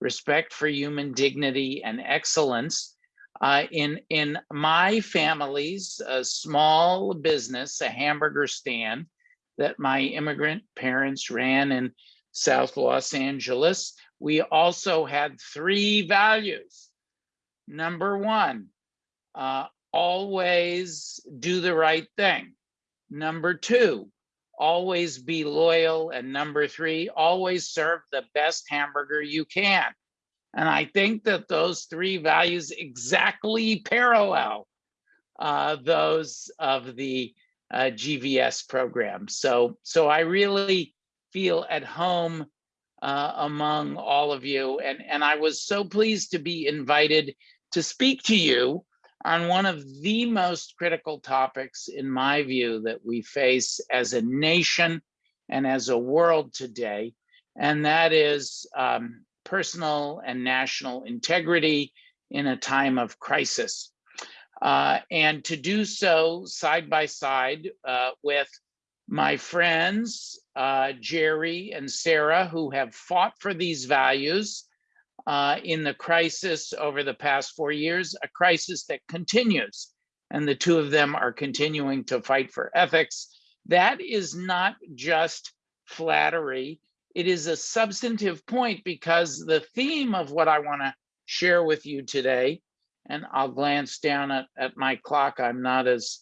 respect for human dignity and excellence. Uh, in, in my family's a small business, a hamburger stand that my immigrant parents ran in South Los Angeles, we also had three values. Number one, uh, always do the right thing. Number two, always be loyal. And number three, always serve the best hamburger you can. And I think that those three values exactly parallel uh, those of the uh, GVS program. So, so I really feel at home uh, among all of you. And, and I was so pleased to be invited to speak to you on one of the most critical topics, in my view, that we face as a nation and as a world today, and that is um, personal and national integrity in a time of crisis. Uh, and to do so side by side uh, with my friends, uh, Gerry and Sarah, who have fought for these values uh, in the crisis over the past four years, a crisis that continues. And the two of them are continuing to fight for ethics. That is not just flattery. It is a substantive point because the theme of what I want to share with you today, and I'll glance down at, at my clock. I'm not as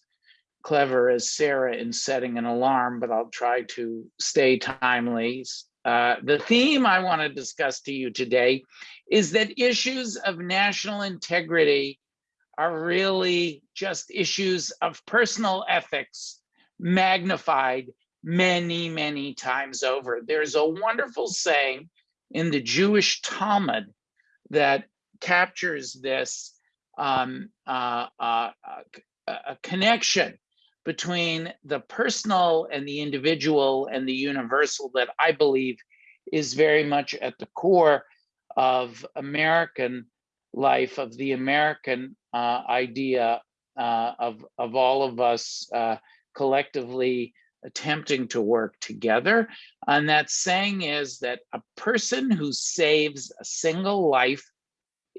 clever as Sarah in setting an alarm, but I'll try to stay timely. Uh, the theme I want to discuss to you today is that issues of national integrity are really just issues of personal ethics magnified many, many times over. There's a wonderful saying in the Jewish Talmud that captures this um, uh, uh, uh, connection between the personal and the individual and the universal that I believe is very much at the core of American life, of the American uh, idea uh, of, of all of us uh, collectively attempting to work together. And that saying is that a person who saves a single life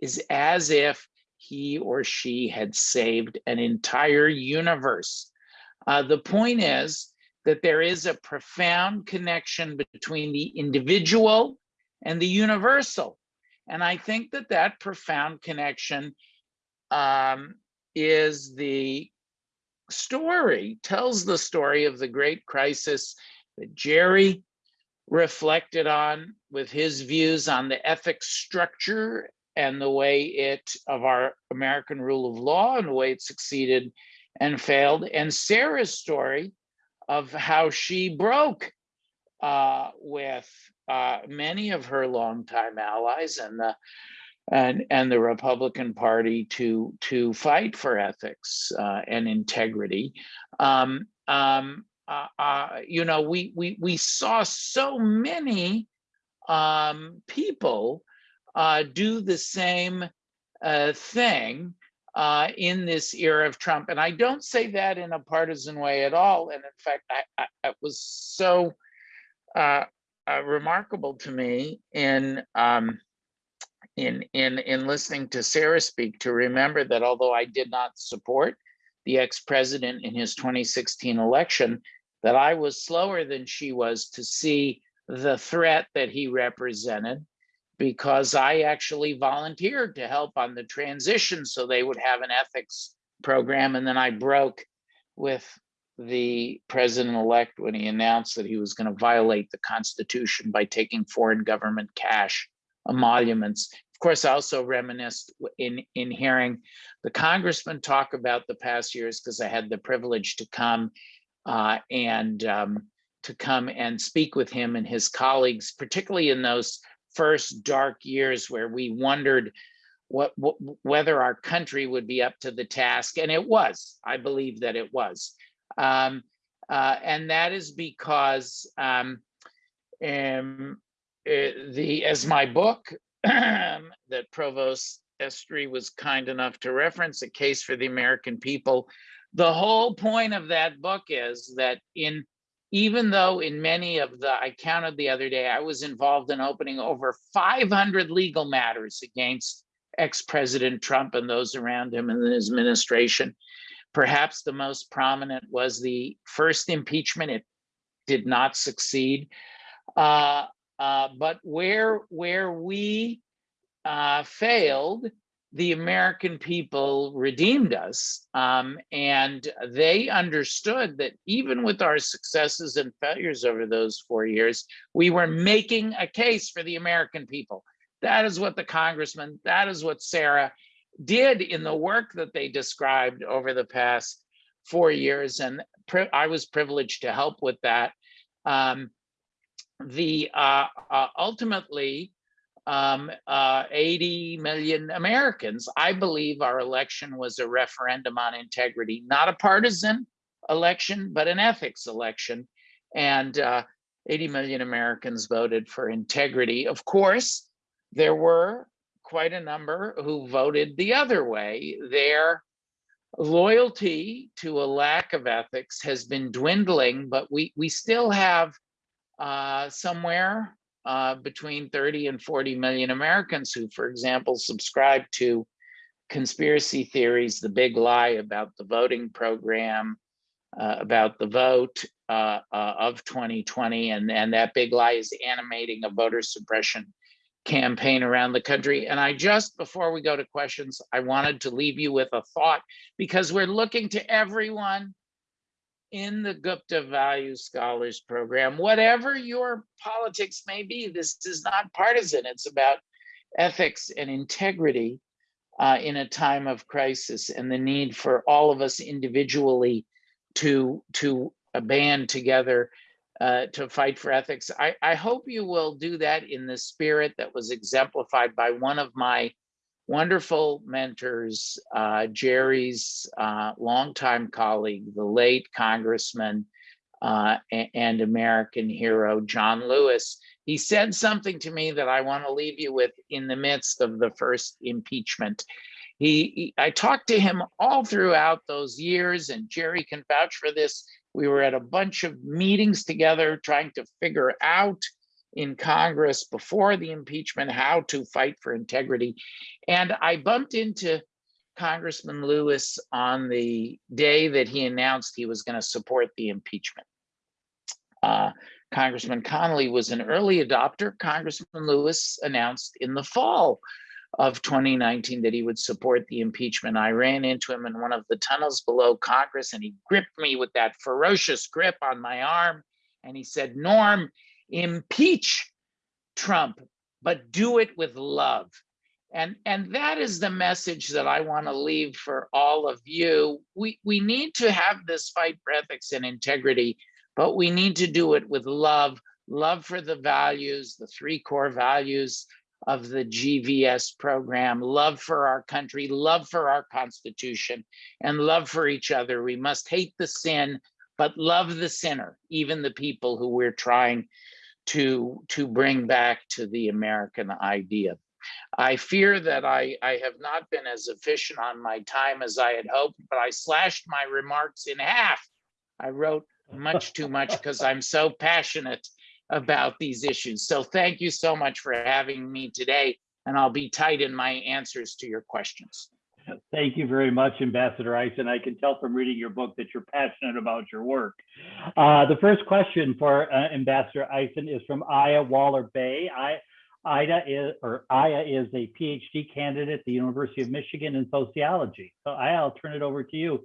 is as if he or she had saved an entire universe. Uh, the point is that there is a profound connection between the individual and the universal. And I think that that profound connection um, is the story, tells the story of the great crisis that Gerry reflected on with his views on the ethics structure and the way it of our American rule of law and the way it succeeded and failed, and Sarah's story of how she broke uh, with uh, many of her longtime allies and the and and the Republican Party to to fight for ethics uh, and integrity. Um, um, uh, uh, you know, we we we saw so many um, people uh, do the same uh, thing uh, in this era of Trump, and I don't say that in a partisan way at all. And in fact, I, I it was so uh, uh, remarkable to me in um, in in in listening to Sarah speak to remember that although I did not support the ex-president in his 2016 election, that I was slower than she was to see the threat that he represented because I actually volunteered to help on the transition so they would have an ethics program. And then I broke with the president-elect when he announced that he was going to violate the Constitution by taking foreign government cash emoluments. Of course, I also reminisced in, in hearing the congressman talk about the past years because I had the privilege to come uh, and um, to come and speak with him and his colleagues, particularly in those first dark years where we wondered what, what whether our country would be up to the task, and it was. I believe that it was, um, uh, and that is because um, um, uh, the as my book that Provost Estry was kind enough to reference, a case for the American people. The whole point of that book is that in even though in many of the, I counted the other day, I was involved in opening over 500 legal matters against ex-President Trump and those around him and his administration. Perhaps the most prominent was the first impeachment. It did not succeed. Uh, uh, but where, where we uh, failed, the American people redeemed us. Um, and they understood that even with our successes and failures over those four years, we were making a case for the American people. That is what the congressman, that is what Sarah did in the work that they described over the past four years. And I was privileged to help with that. Um, the uh, uh, ultimately, um, uh, 80 million Americans. I believe our election was a referendum on integrity, not a partisan election, but an ethics election. And uh, 80 million Americans voted for integrity. Of course, there were quite a number who voted the other way. Their loyalty to a lack of ethics has been dwindling, but we, we still have uh, somewhere uh, between 30 and 40 million Americans who, for example, subscribe to conspiracy theories, the big lie about the voting program, uh, about the vote uh, uh of 2020, and, and that big lie is animating a voter suppression campaign around the country. And I just, before we go to questions, I wanted to leave you with a thought because we're looking to everyone in the Gupta Value Scholars Program. Whatever your politics may be, this is not partisan. It's about ethics and integrity uh, in a time of crisis and the need for all of us individually to, to band together uh, to fight for ethics. I, I hope you will do that in the spirit that was exemplified by one of my wonderful mentors, uh, Gerry's uh, longtime colleague, the late Congressman uh, and American hero, John Lewis. He said something to me that I want to leave you with in the midst of the first impeachment. He, he, I talked to him all throughout those years, and Gerry can vouch for this. We were at a bunch of meetings together trying to figure out in Congress before the impeachment how to fight for integrity. And I bumped into Congressman Lewis on the day that he announced he was going to support the impeachment. Uh, Congressman Connolly was an early adopter. Congressman Lewis announced in the fall of 2019 that he would support the impeachment. I ran into him in one of the tunnels below Congress and he gripped me with that ferocious grip on my arm. And he said, Norm, impeach Trump, but do it with love. And, and that is the message that I want to leave for all of you. We, we need to have this fight for ethics and integrity, but we need to do it with love, love for the values, the three core values of the GVS program, love for our country, love for our constitution, and love for each other. We must hate the sin, but love the sinner, even the people who we're trying to, to bring back to the American idea. I fear that I, I have not been as efficient on my time as I had hoped, but I slashed my remarks in half. I wrote much too much because I'm so passionate about these issues. So thank you so much for having me today, and I'll be tight in my answers to your questions. Thank you very much, Ambassador Eisen. I can tell from reading your book that you're passionate about your work. Uh, the first question for uh, Ambassador Eisen is from Aya Waller Bey. I, Ida is, or Aya is a PhD candidate at the University of Michigan in sociology. So Aya, I'll turn it over to you.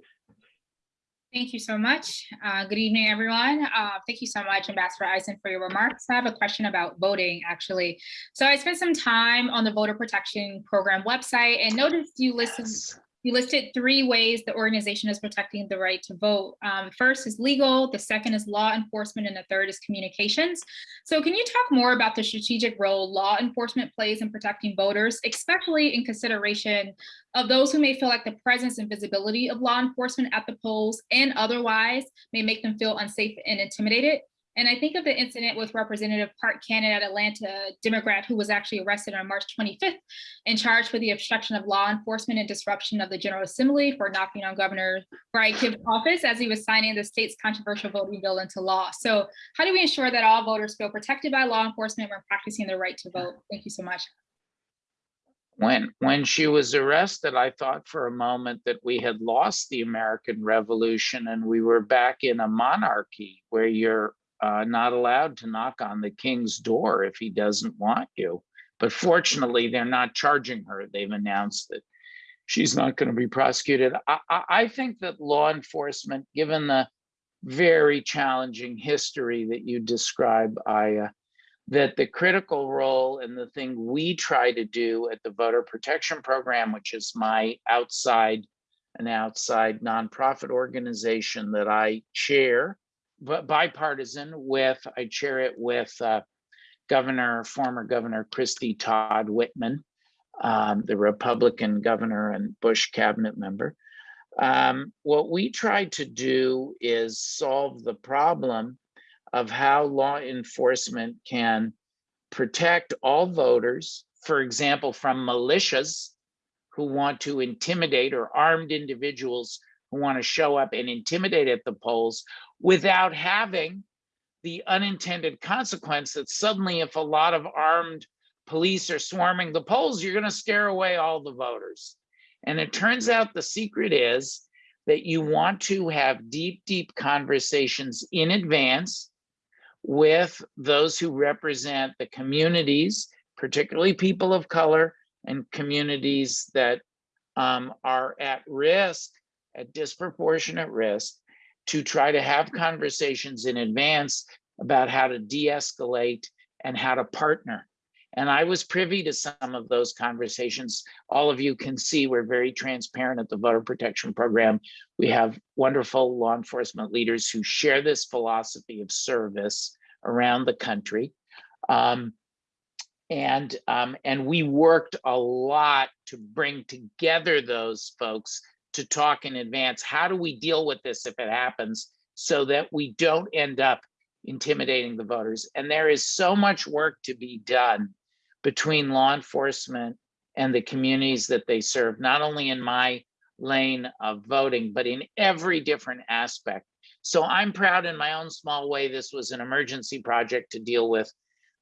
Thank you so much. Uh, good evening, everyone. Uh, thank you so much, Ambassador Eisen, for your remarks. I have a question about voting, actually. So I spent some time on the Voter Protection Program website and noticed you listed you listed three ways the organization is protecting the right to vote. Um, first is legal, the second is law enforcement, and the third is communications. So can you talk more about the strategic role law enforcement plays in protecting voters, especially in consideration of those who may feel like the presence and visibility of law enforcement at the polls and otherwise may make them feel unsafe and intimidated? And I think of the incident with Representative Park Cannon at Atlanta, Democrat who was actually arrested on March 25th and charged for the obstruction of law enforcement and disruption of the General Assembly for knocking on Governor Brian Kemp's office as he was signing the state's controversial voting bill into law. So how do we ensure that all voters feel protected by law enforcement when practicing their right to vote? Thank you so much. When, when she was arrested, I thought for a moment that we had lost the American Revolution and we were back in a monarchy where you're uh, not allowed to knock on the king's door if he doesn't want you. But fortunately, they're not charging her. They've announced that she's not going to be prosecuted. I, I, think that law enforcement, given the very challenging history that you describe, Aya, that the critical role and the thing we try to do at the Voter Protection Program, which is my outside, an outside nonprofit organization that I chair, bipartisan with, I chair it with uh, Governor, former Governor Christie Todd Whitman, um, the Republican governor and Bush cabinet member. Um, what we try to do is solve the problem of how law enforcement can protect all voters, for example, from militias who want to intimidate or armed individuals who want to show up and intimidate at the polls without having the unintended consequence that suddenly if a lot of armed police are swarming the polls, you're going to scare away all the voters. And it turns out the secret is that you want to have deep, deep conversations in advance with those who represent the communities, particularly people of color and communities that um, are at risk, at disproportionate risk, to try to have conversations in advance about how to de-escalate and how to partner. And I was privy to some of those conversations. All of you can see we're very transparent at the Voter Protection Program. We have wonderful law enforcement leaders who share this philosophy of service around the country. Um, and, um, and we worked a lot to bring together those folks to talk in advance. How do we deal with this if it happens so that we don't end up intimidating the voters? And there is so much work to be done between law enforcement and the communities that they serve, not only in my lane of voting, but in every different aspect. So I'm proud in my own small way, this was an emergency project to deal with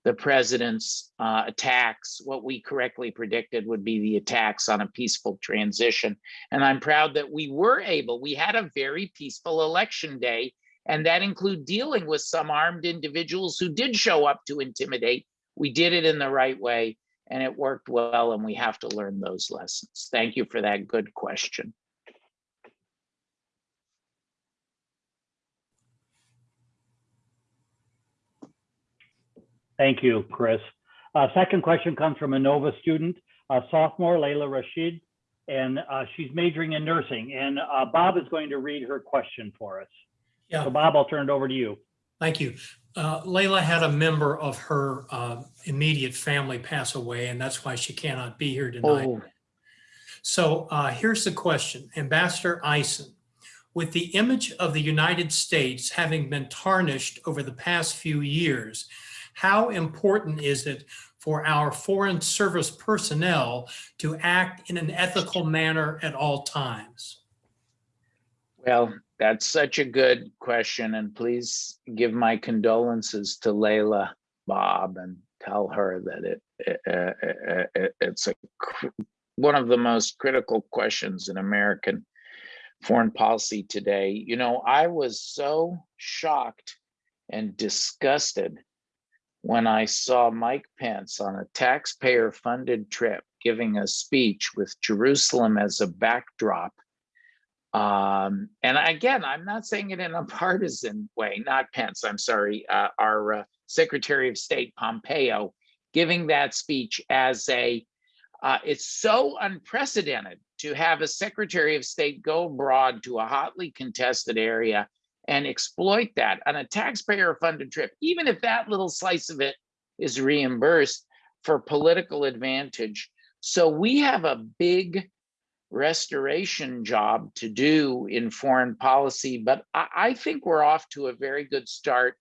the president's uh, attacks, what we correctly predicted would be the attacks on a peaceful transition. And I'm proud that we were able, we had a very peaceful election day, and that include dealing with some armed individuals who did show up to intimidate. We did it in the right way and it worked well and we have to learn those lessons. Thank you for that good question. Thank you, Chris. Uh, second question comes from a Nova student, uh, sophomore Layla Rashid, and uh, she's majoring in nursing. And uh, Bob is going to read her question for us. Yeah. So Bob, I'll turn it over to you. Thank you. Uh, Layla had a member of her uh, immediate family pass away, and that's why she cannot be here tonight. Oh, So uh, here's the question. Ambassador Eisen, With the image of the United States having been tarnished over the past few years, how important is it for our foreign service personnel to act in an ethical manner at all times? Well, that's such a good question, and please give my condolences to Layla Bob and tell her that it, it- it- it- it's a one of the most critical questions in American foreign policy today. You know, I was so shocked and disgusted when I saw Mike Pence on a taxpayer-funded trip giving a speech with Jerusalem as a backdrop. Um, and again, I'm not saying it in a partisan way, not Pence, I'm sorry, uh, our uh, Secretary of State Pompeo giving that speech as a, uh, it's so unprecedented to have a Secretary of State go abroad to a hotly contested area and exploit that on a taxpayer funded trip, even if that little slice of it is reimbursed for political advantage. So we have a big restoration job to do in foreign policy, but I, I think we're off to a very good start.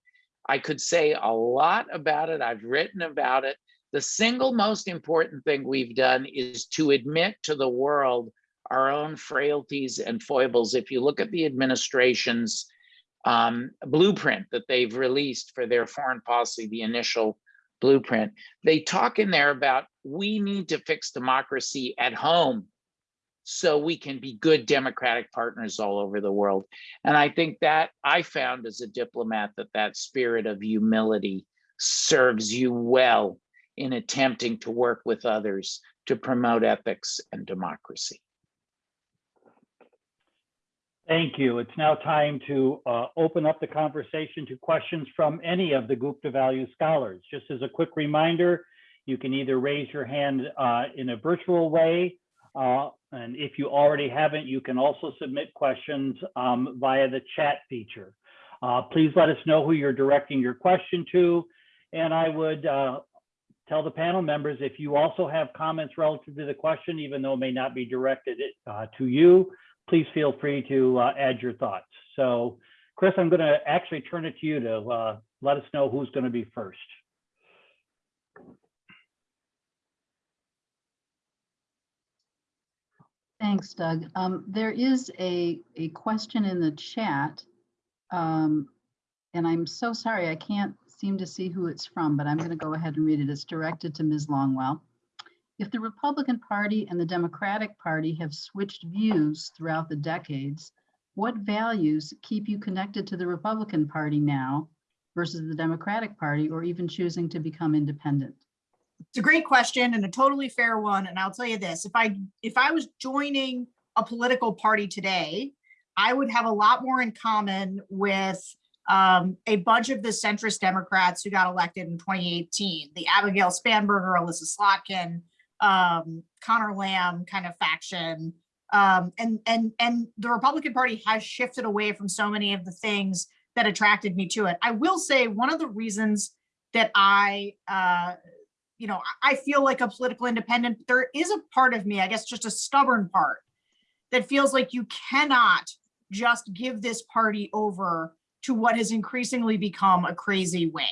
I could say a lot about it. I've written about it. The single most important thing we've done is to admit to the world our own frailties and foibles. If you look at the administration's um, blueprint that they've released for their foreign policy, the initial blueprint, they talk in there about we need to fix democracy at home so we can be good democratic partners all over the world. And I think that I found as a diplomat that that spirit of humility serves you well in attempting to work with others to promote ethics and democracy. Thank you. It's now time to uh, open up the conversation to questions from any of the Gupta Value Scholars. Just as a quick reminder, you can either raise your hand uh, in a virtual way, uh, and if you already haven't, you can also submit questions um, via the chat feature. Uh, please let us know who you're directing your question to, and I would uh, tell the panel members if you also have comments relative to the question, even though it may not be directed uh, to you, please feel free to uh, add your thoughts. So Chris, I'm going to actually turn it to you to uh, let us know who's going to be first. Thanks, Doug. Um, there is a, a question in the chat. Um, and I'm so sorry, I can't seem to see who it's from, but I'm going to go ahead and read it. It's directed to Ms. Longwell. If the Republican Party and the Democratic Party have switched views throughout the decades, what values keep you connected to the Republican Party now versus the Democratic Party or even choosing to become independent? It's a great question and a totally fair one. And I'll tell you this, if I, if I was joining a political party today, I would have a lot more in common with um, a bunch of the centrist Democrats who got elected in 2018, the Abigail Spanberger, Elissa Slotkin, um, Connor Lamb kind of faction. Um, and, and, and the Republican Party has shifted away from so many of the things that attracted me to it. I will say one of the reasons that I, uh, you know, I feel like a political independent, there is a part of me, I guess just a stubborn part, that feels like you cannot just give this party over to what has increasingly become a crazy wing,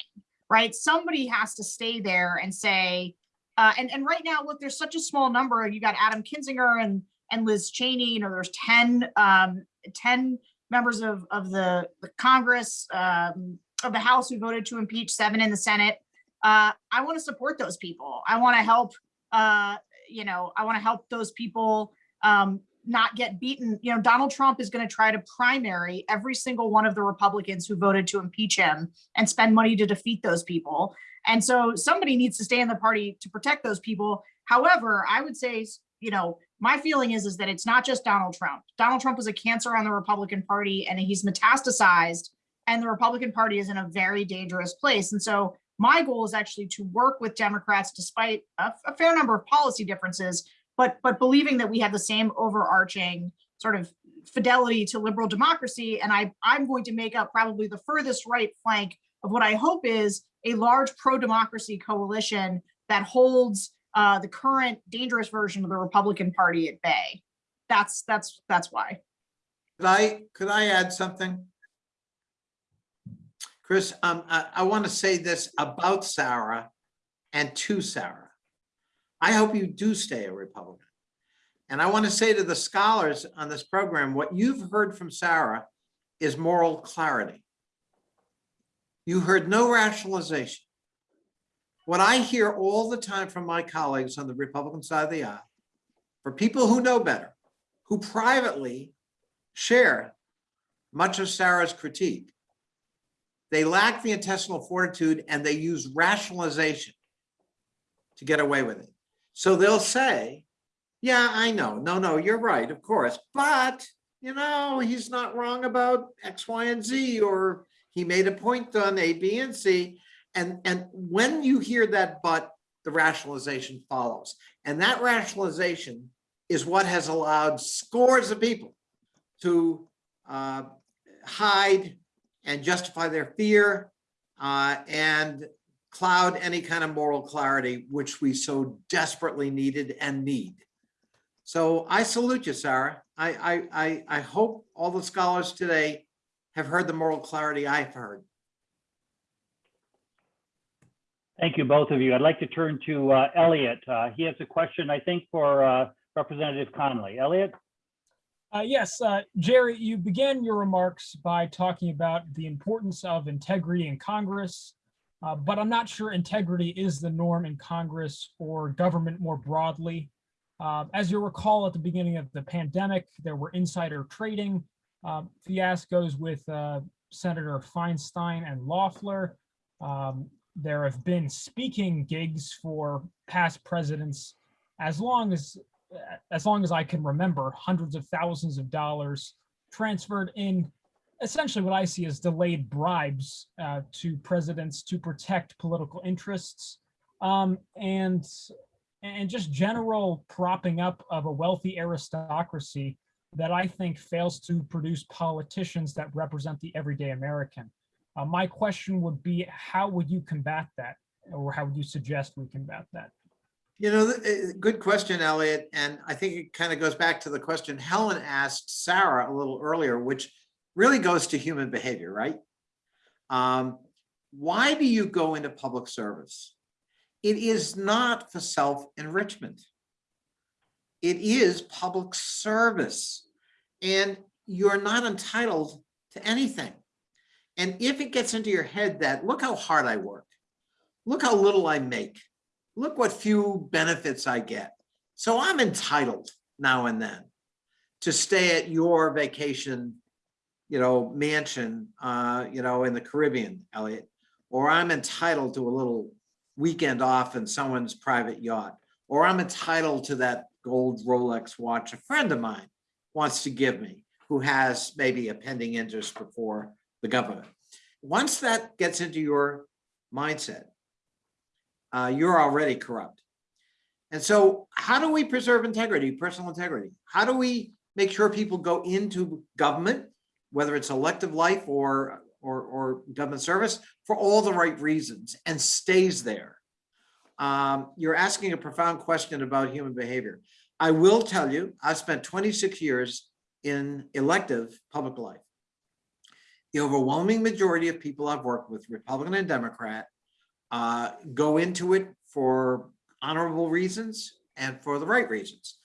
right? Somebody has to stay there and say, uh, and, and right now, look, there's such a small number. You got Adam Kinzinger and, and Liz Cheney, you know, there's 10, um, 10 members of, of the, the Congress, um, of the House who voted to impeach, seven in the Senate. Uh, I want to support those people. I want to help, uh, you know, I want to help those people um, not get beaten. You know, Donald Trump is going to try to primary every single one of the Republicans who voted to impeach him and spend money to defeat those people. And so somebody needs to stay in the party to protect those people. However, I would say, you know, my feeling is, is that it's not just Donald Trump. Donald Trump was a cancer on the Republican Party and he's metastasized and the Republican Party is in a very dangerous place. And so my goal is actually to work with Democrats despite a, a fair number of policy differences, but but believing that we have the same overarching sort of fidelity to liberal democracy. And I, I'm going to make up probably the furthest right flank of what I hope is a large pro-democracy coalition that holds uh, the current dangerous version of the Republican Party at bay. That's that's that's why. Could I, could I add something? Chris, um, I, I want to say this about Sarah and to Sarah. I hope you do stay a Republican. And I want to say to the scholars on this program, what you've heard from Sarah is moral clarity. You heard no rationalization. What I hear all the time from my colleagues on the Republican side of the aisle, for people who know better, who privately share much of Sarah's critique, they lack the intestinal fortitude and they use rationalization to get away with it. So they'll say, yeah, I know. No, no, you're right, of course. But, you know, he's not wrong about X, Y, and Z, or he made a point on A, B, and C. And, and when you hear that but, the rationalization follows. And that rationalization is what has allowed scores of people to uh, hide and justify their fear uh, and cloud any kind of moral clarity, which we so desperately needed and need. So I salute you, Sarah. I, I, I, I hope all the scholars today have heard the moral clarity I've heard. Thank you, both of you. I'd like to turn to uh, Elliot. Uh, He has a question, I think, for uh, Representative Connolly. Elliot? Uh, yes, uh, Gerry, you began your remarks by talking about the importance of integrity in Congress, uh, but I'm not sure integrity is the norm in Congress or government more broadly. Uh, as you recall, at the beginning of the pandemic, there were insider trading uh, fiascos with uh, Senator Feinstein and Loeffler. Um, there have been speaking gigs for past presidents as long as as long as I can remember, hundreds of thousands of dollars transferred in essentially what I see as delayed bribes uh, to presidents to protect political interests um, and and just general propping up of a wealthy aristocracy that I think fails to produce politicians that represent the everyday American. Uh, my question would be, how would you combat that? Or how would you suggest we combat that? You know, eh, good question, Elliot. And I think it kind of goes back to the question Helen asked Sarah a little earlier, which really goes to human behavior, right? Um, why do you go into public service? It is not for self-enrichment. It is public service. And you're not entitled to anything. And if it gets into your head that, look how hard I work, look how little I make, look what few benefits I get. So I'm entitled now and then to stay at your vacation, you know, mansion, uh, you know, in the Caribbean, Elliot, or I'm entitled to a little weekend off in someone's private yacht, or I'm entitled to that gold Rolex watch. A friend of mine wants to give me, who has maybe a pending interest before the government. Once that gets into your mindset, uh, you're already corrupt. And so how do we preserve integrity, personal integrity? How do we make sure people go into government, whether it's elective life or, or, or government service, for all the right reasons and stays there? Um, you're asking a profound question about human behavior. I will tell you, I've spent 26 years in elective public life. The overwhelming majority of people I've worked with, Republican and Democrat, uh, go into it for honorable reasons and for the right reasons.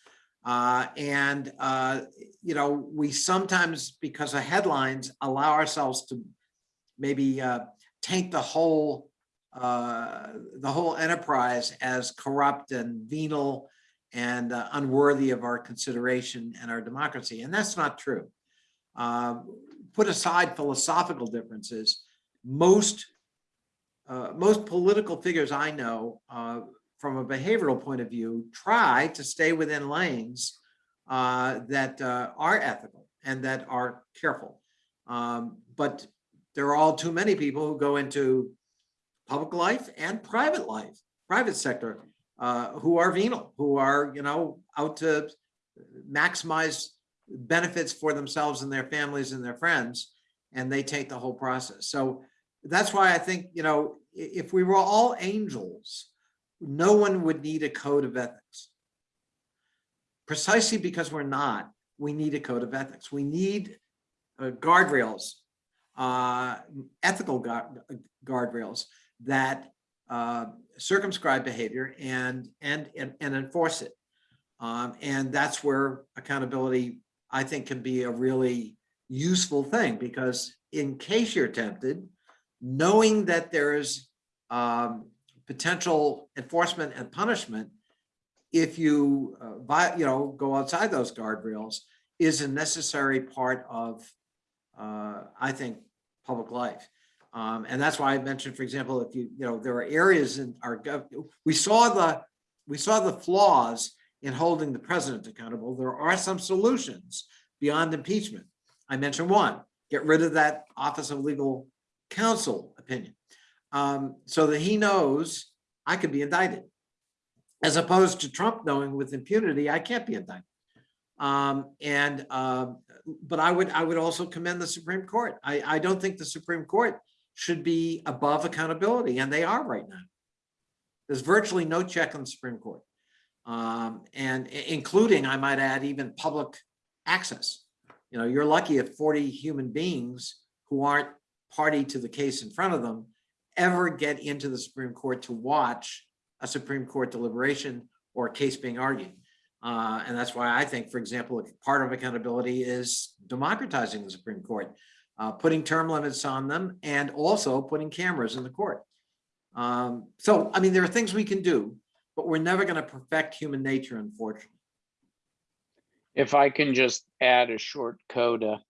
Uh, and, uh, you know, we sometimes, because of headlines, allow ourselves to maybe uh, taint the whole uh, the whole enterprise as corrupt and venal and uh, unworthy of our consideration and our democracy. And that's not true. Uh, put aside philosophical differences, most uh, most political figures I know uh, from a behavioral point of view try to stay within lanes uh, that uh, are ethical and that are careful. Um, but there are all too many people who go into public life and private life, private sector, uh, who are venal, who are, you know, out to maximize benefits for themselves and their families and their friends, and they take the whole process. So that's why I think, you know, if we were all angels, no one would need a code of ethics. Precisely because we're not, we need a code of ethics. We need uh, guardrails, uh, ethical guard, guardrails that uh, circumscribe behavior and, and, and, and enforce it. Um, and that's where accountability, I think, can be a really useful thing because in case you're tempted, knowing that there's um, potential enforcement and punishment if you, uh, vi- you know, go outside those guardrails is a necessary part of, uh, I think, public life. Um, and that's why I mentioned, for example, if you, you know, there are areas in our, we saw the, we saw the flaws in holding the president accountable. There are some solutions beyond impeachment. I mentioned one, get rid of that Office of Legal Counsel opinion. Um, so that he knows I could be indicted. As opposed to Trump knowing with impunity, I can't be indicted. Um, and, um, but I would, I would also commend the Supreme Court. I, I don't think the Supreme Court should be above accountability, and they are right now. There's virtually no check on the Supreme Court. Um, and including, I might add, even public access. You know, you're lucky if 40 human beings who aren't party to the case in front of them ever get into the Supreme Court to watch a Supreme Court deliberation or a case being argued. Uh, and that's why I think, for example, part of accountability is democratizing the Supreme Court, uh, putting term limits on them and also putting cameras in the court. Um, so, I mean, there are things we can do, but we're never going to perfect human nature, unfortunately. If I can just add a short coda,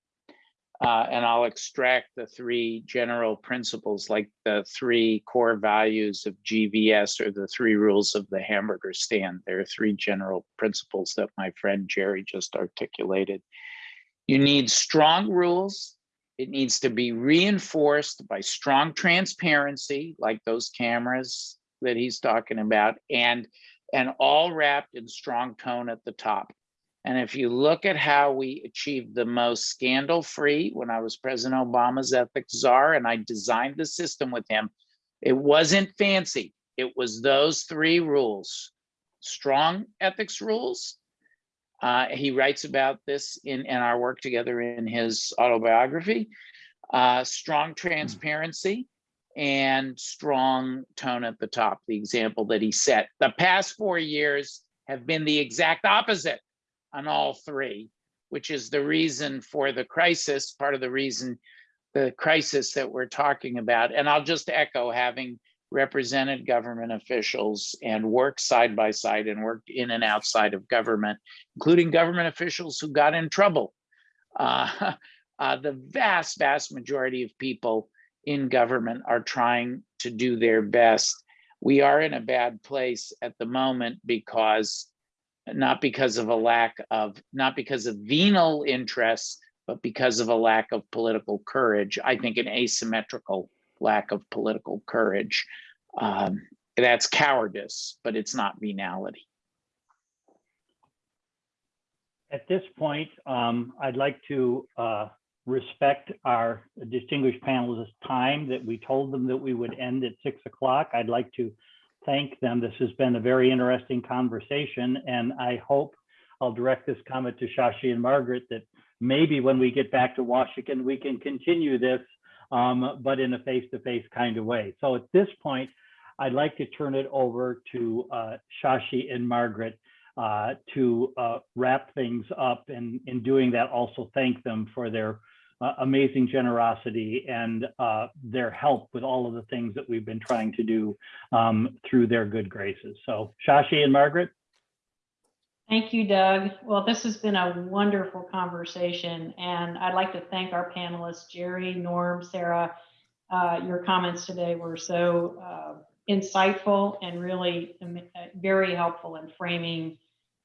uh, and I'll extract the three general principles, like the three core values of GVS or the three rules of the hamburger stand. There are three general principles that my friend Gerry just articulated. You need strong rules. It needs to be reinforced by strong transparency, like those cameras that he's talking about, and and all wrapped in strong tone at the top. And if you look at how we achieved the most scandal-free when I was President Obama's ethics czar and I designed the system with him, it wasn't fancy. It was those three rules. Strong ethics rules. Uh, he writes about this in, in our work together in his autobiography. Uh, strong transparency and strong tone at the top, the example that he set. The past four years have been the exact opposite on all three, which is the reason for the crisis, part of the reason the crisis that we're talking about. And I'll just echo having represented government officials and worked side by side and worked in and outside of government, including government officials who got in trouble. Uh, uh, the vast, vast majority of people in government are trying to do their best. We are in a bad place at the moment because not because of a lack of, not because of venal interests, but because of a lack of political courage. I think an asymmetrical lack of political courage. Um, that's cowardice, but it's not venality. At this point, um, I'd like to uh, respect our distinguished panelists' time that we told them that we would end at six o'clock. I'd like to thank them. This has been a very interesting conversation, and I hope I'll direct this comment to Shashi and Margaret that maybe when we get back to Washington, we can continue this, um, but in a face-to-face kind of way. So at this point, I'd like to turn it over to uh, Shashi and Margaret uh, to uh, wrap things up and in doing that also thank them for their uh, amazing generosity and uh, their help with all of the things that we've been trying to do um, through their good graces. So Shashi and Margaret. Thank you, Doug. Well, this has been a wonderful conversation, and I'd like to thank our panelists, Gerry, Norm, Sarah. Uh, your comments today were so uh, insightful and really um, uh, very helpful in framing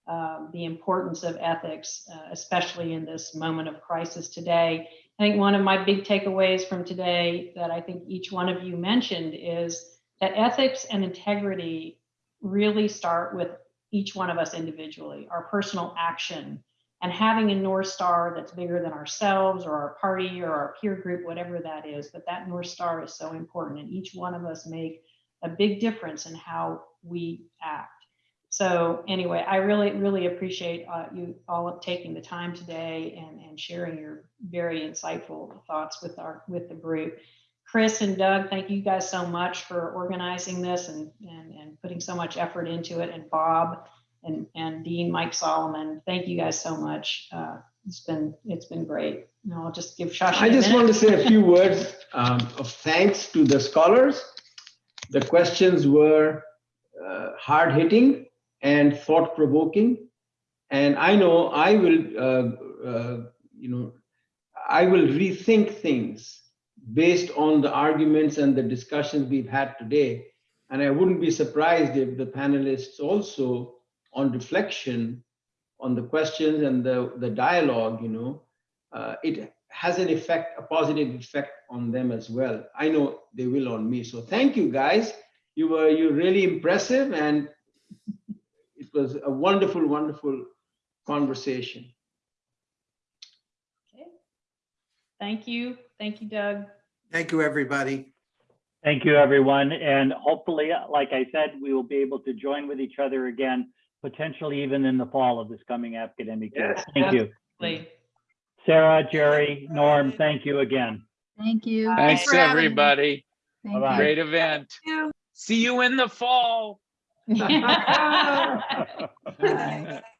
um, the importance of ethics, uh, especially in this moment of crisis today. I think one of my big takeaways from today that I think each one of you mentioned is that ethics and integrity really start with each one of us individually, our personal action, and having a North Star that's bigger than ourselves or our party or our peer group, whatever that is. But that North Star is so important, and each one of us make a big difference in how we act. So anyway, I really, really appreciate uh, you all taking the time today and, and sharing your very insightful thoughts with our, with the group. Chris and Doug, thank you guys so much for organizing this and, and, and putting so much effort into it. And Bob and, and Dean Mike Solomon, thank you guys so much. Uh, It's been, it's been great. And I'll just give Shashi I a just want to say a few words um, of thanks to the scholars. The questions were uh, hard hitting and thought provoking. And I know I will, uh, uh, you know, I will rethink things based on the arguments and the discussions we've had today. And I wouldn't be surprised if the panelists also, on reflection on the questions and the, the dialogue, you know, uh, it has an effect, a positive effect on them as well. I know they will on me. So thank you guys. You were you really impressive and it was a wonderful, wonderful conversation. Okay. Thank you. Thank you, Doug. Thank you, everybody. Thank you, everyone. And hopefully, uh, like I said, we will be able to join with each other again, potentially even in the fall of this coming academic year. Yes, Thank you. Sarah, Gerry, Norm, thank you again. Thank you. Thanks, for having me. everybody. Thank Bye-bye. Great event. See you in the fall. Bye.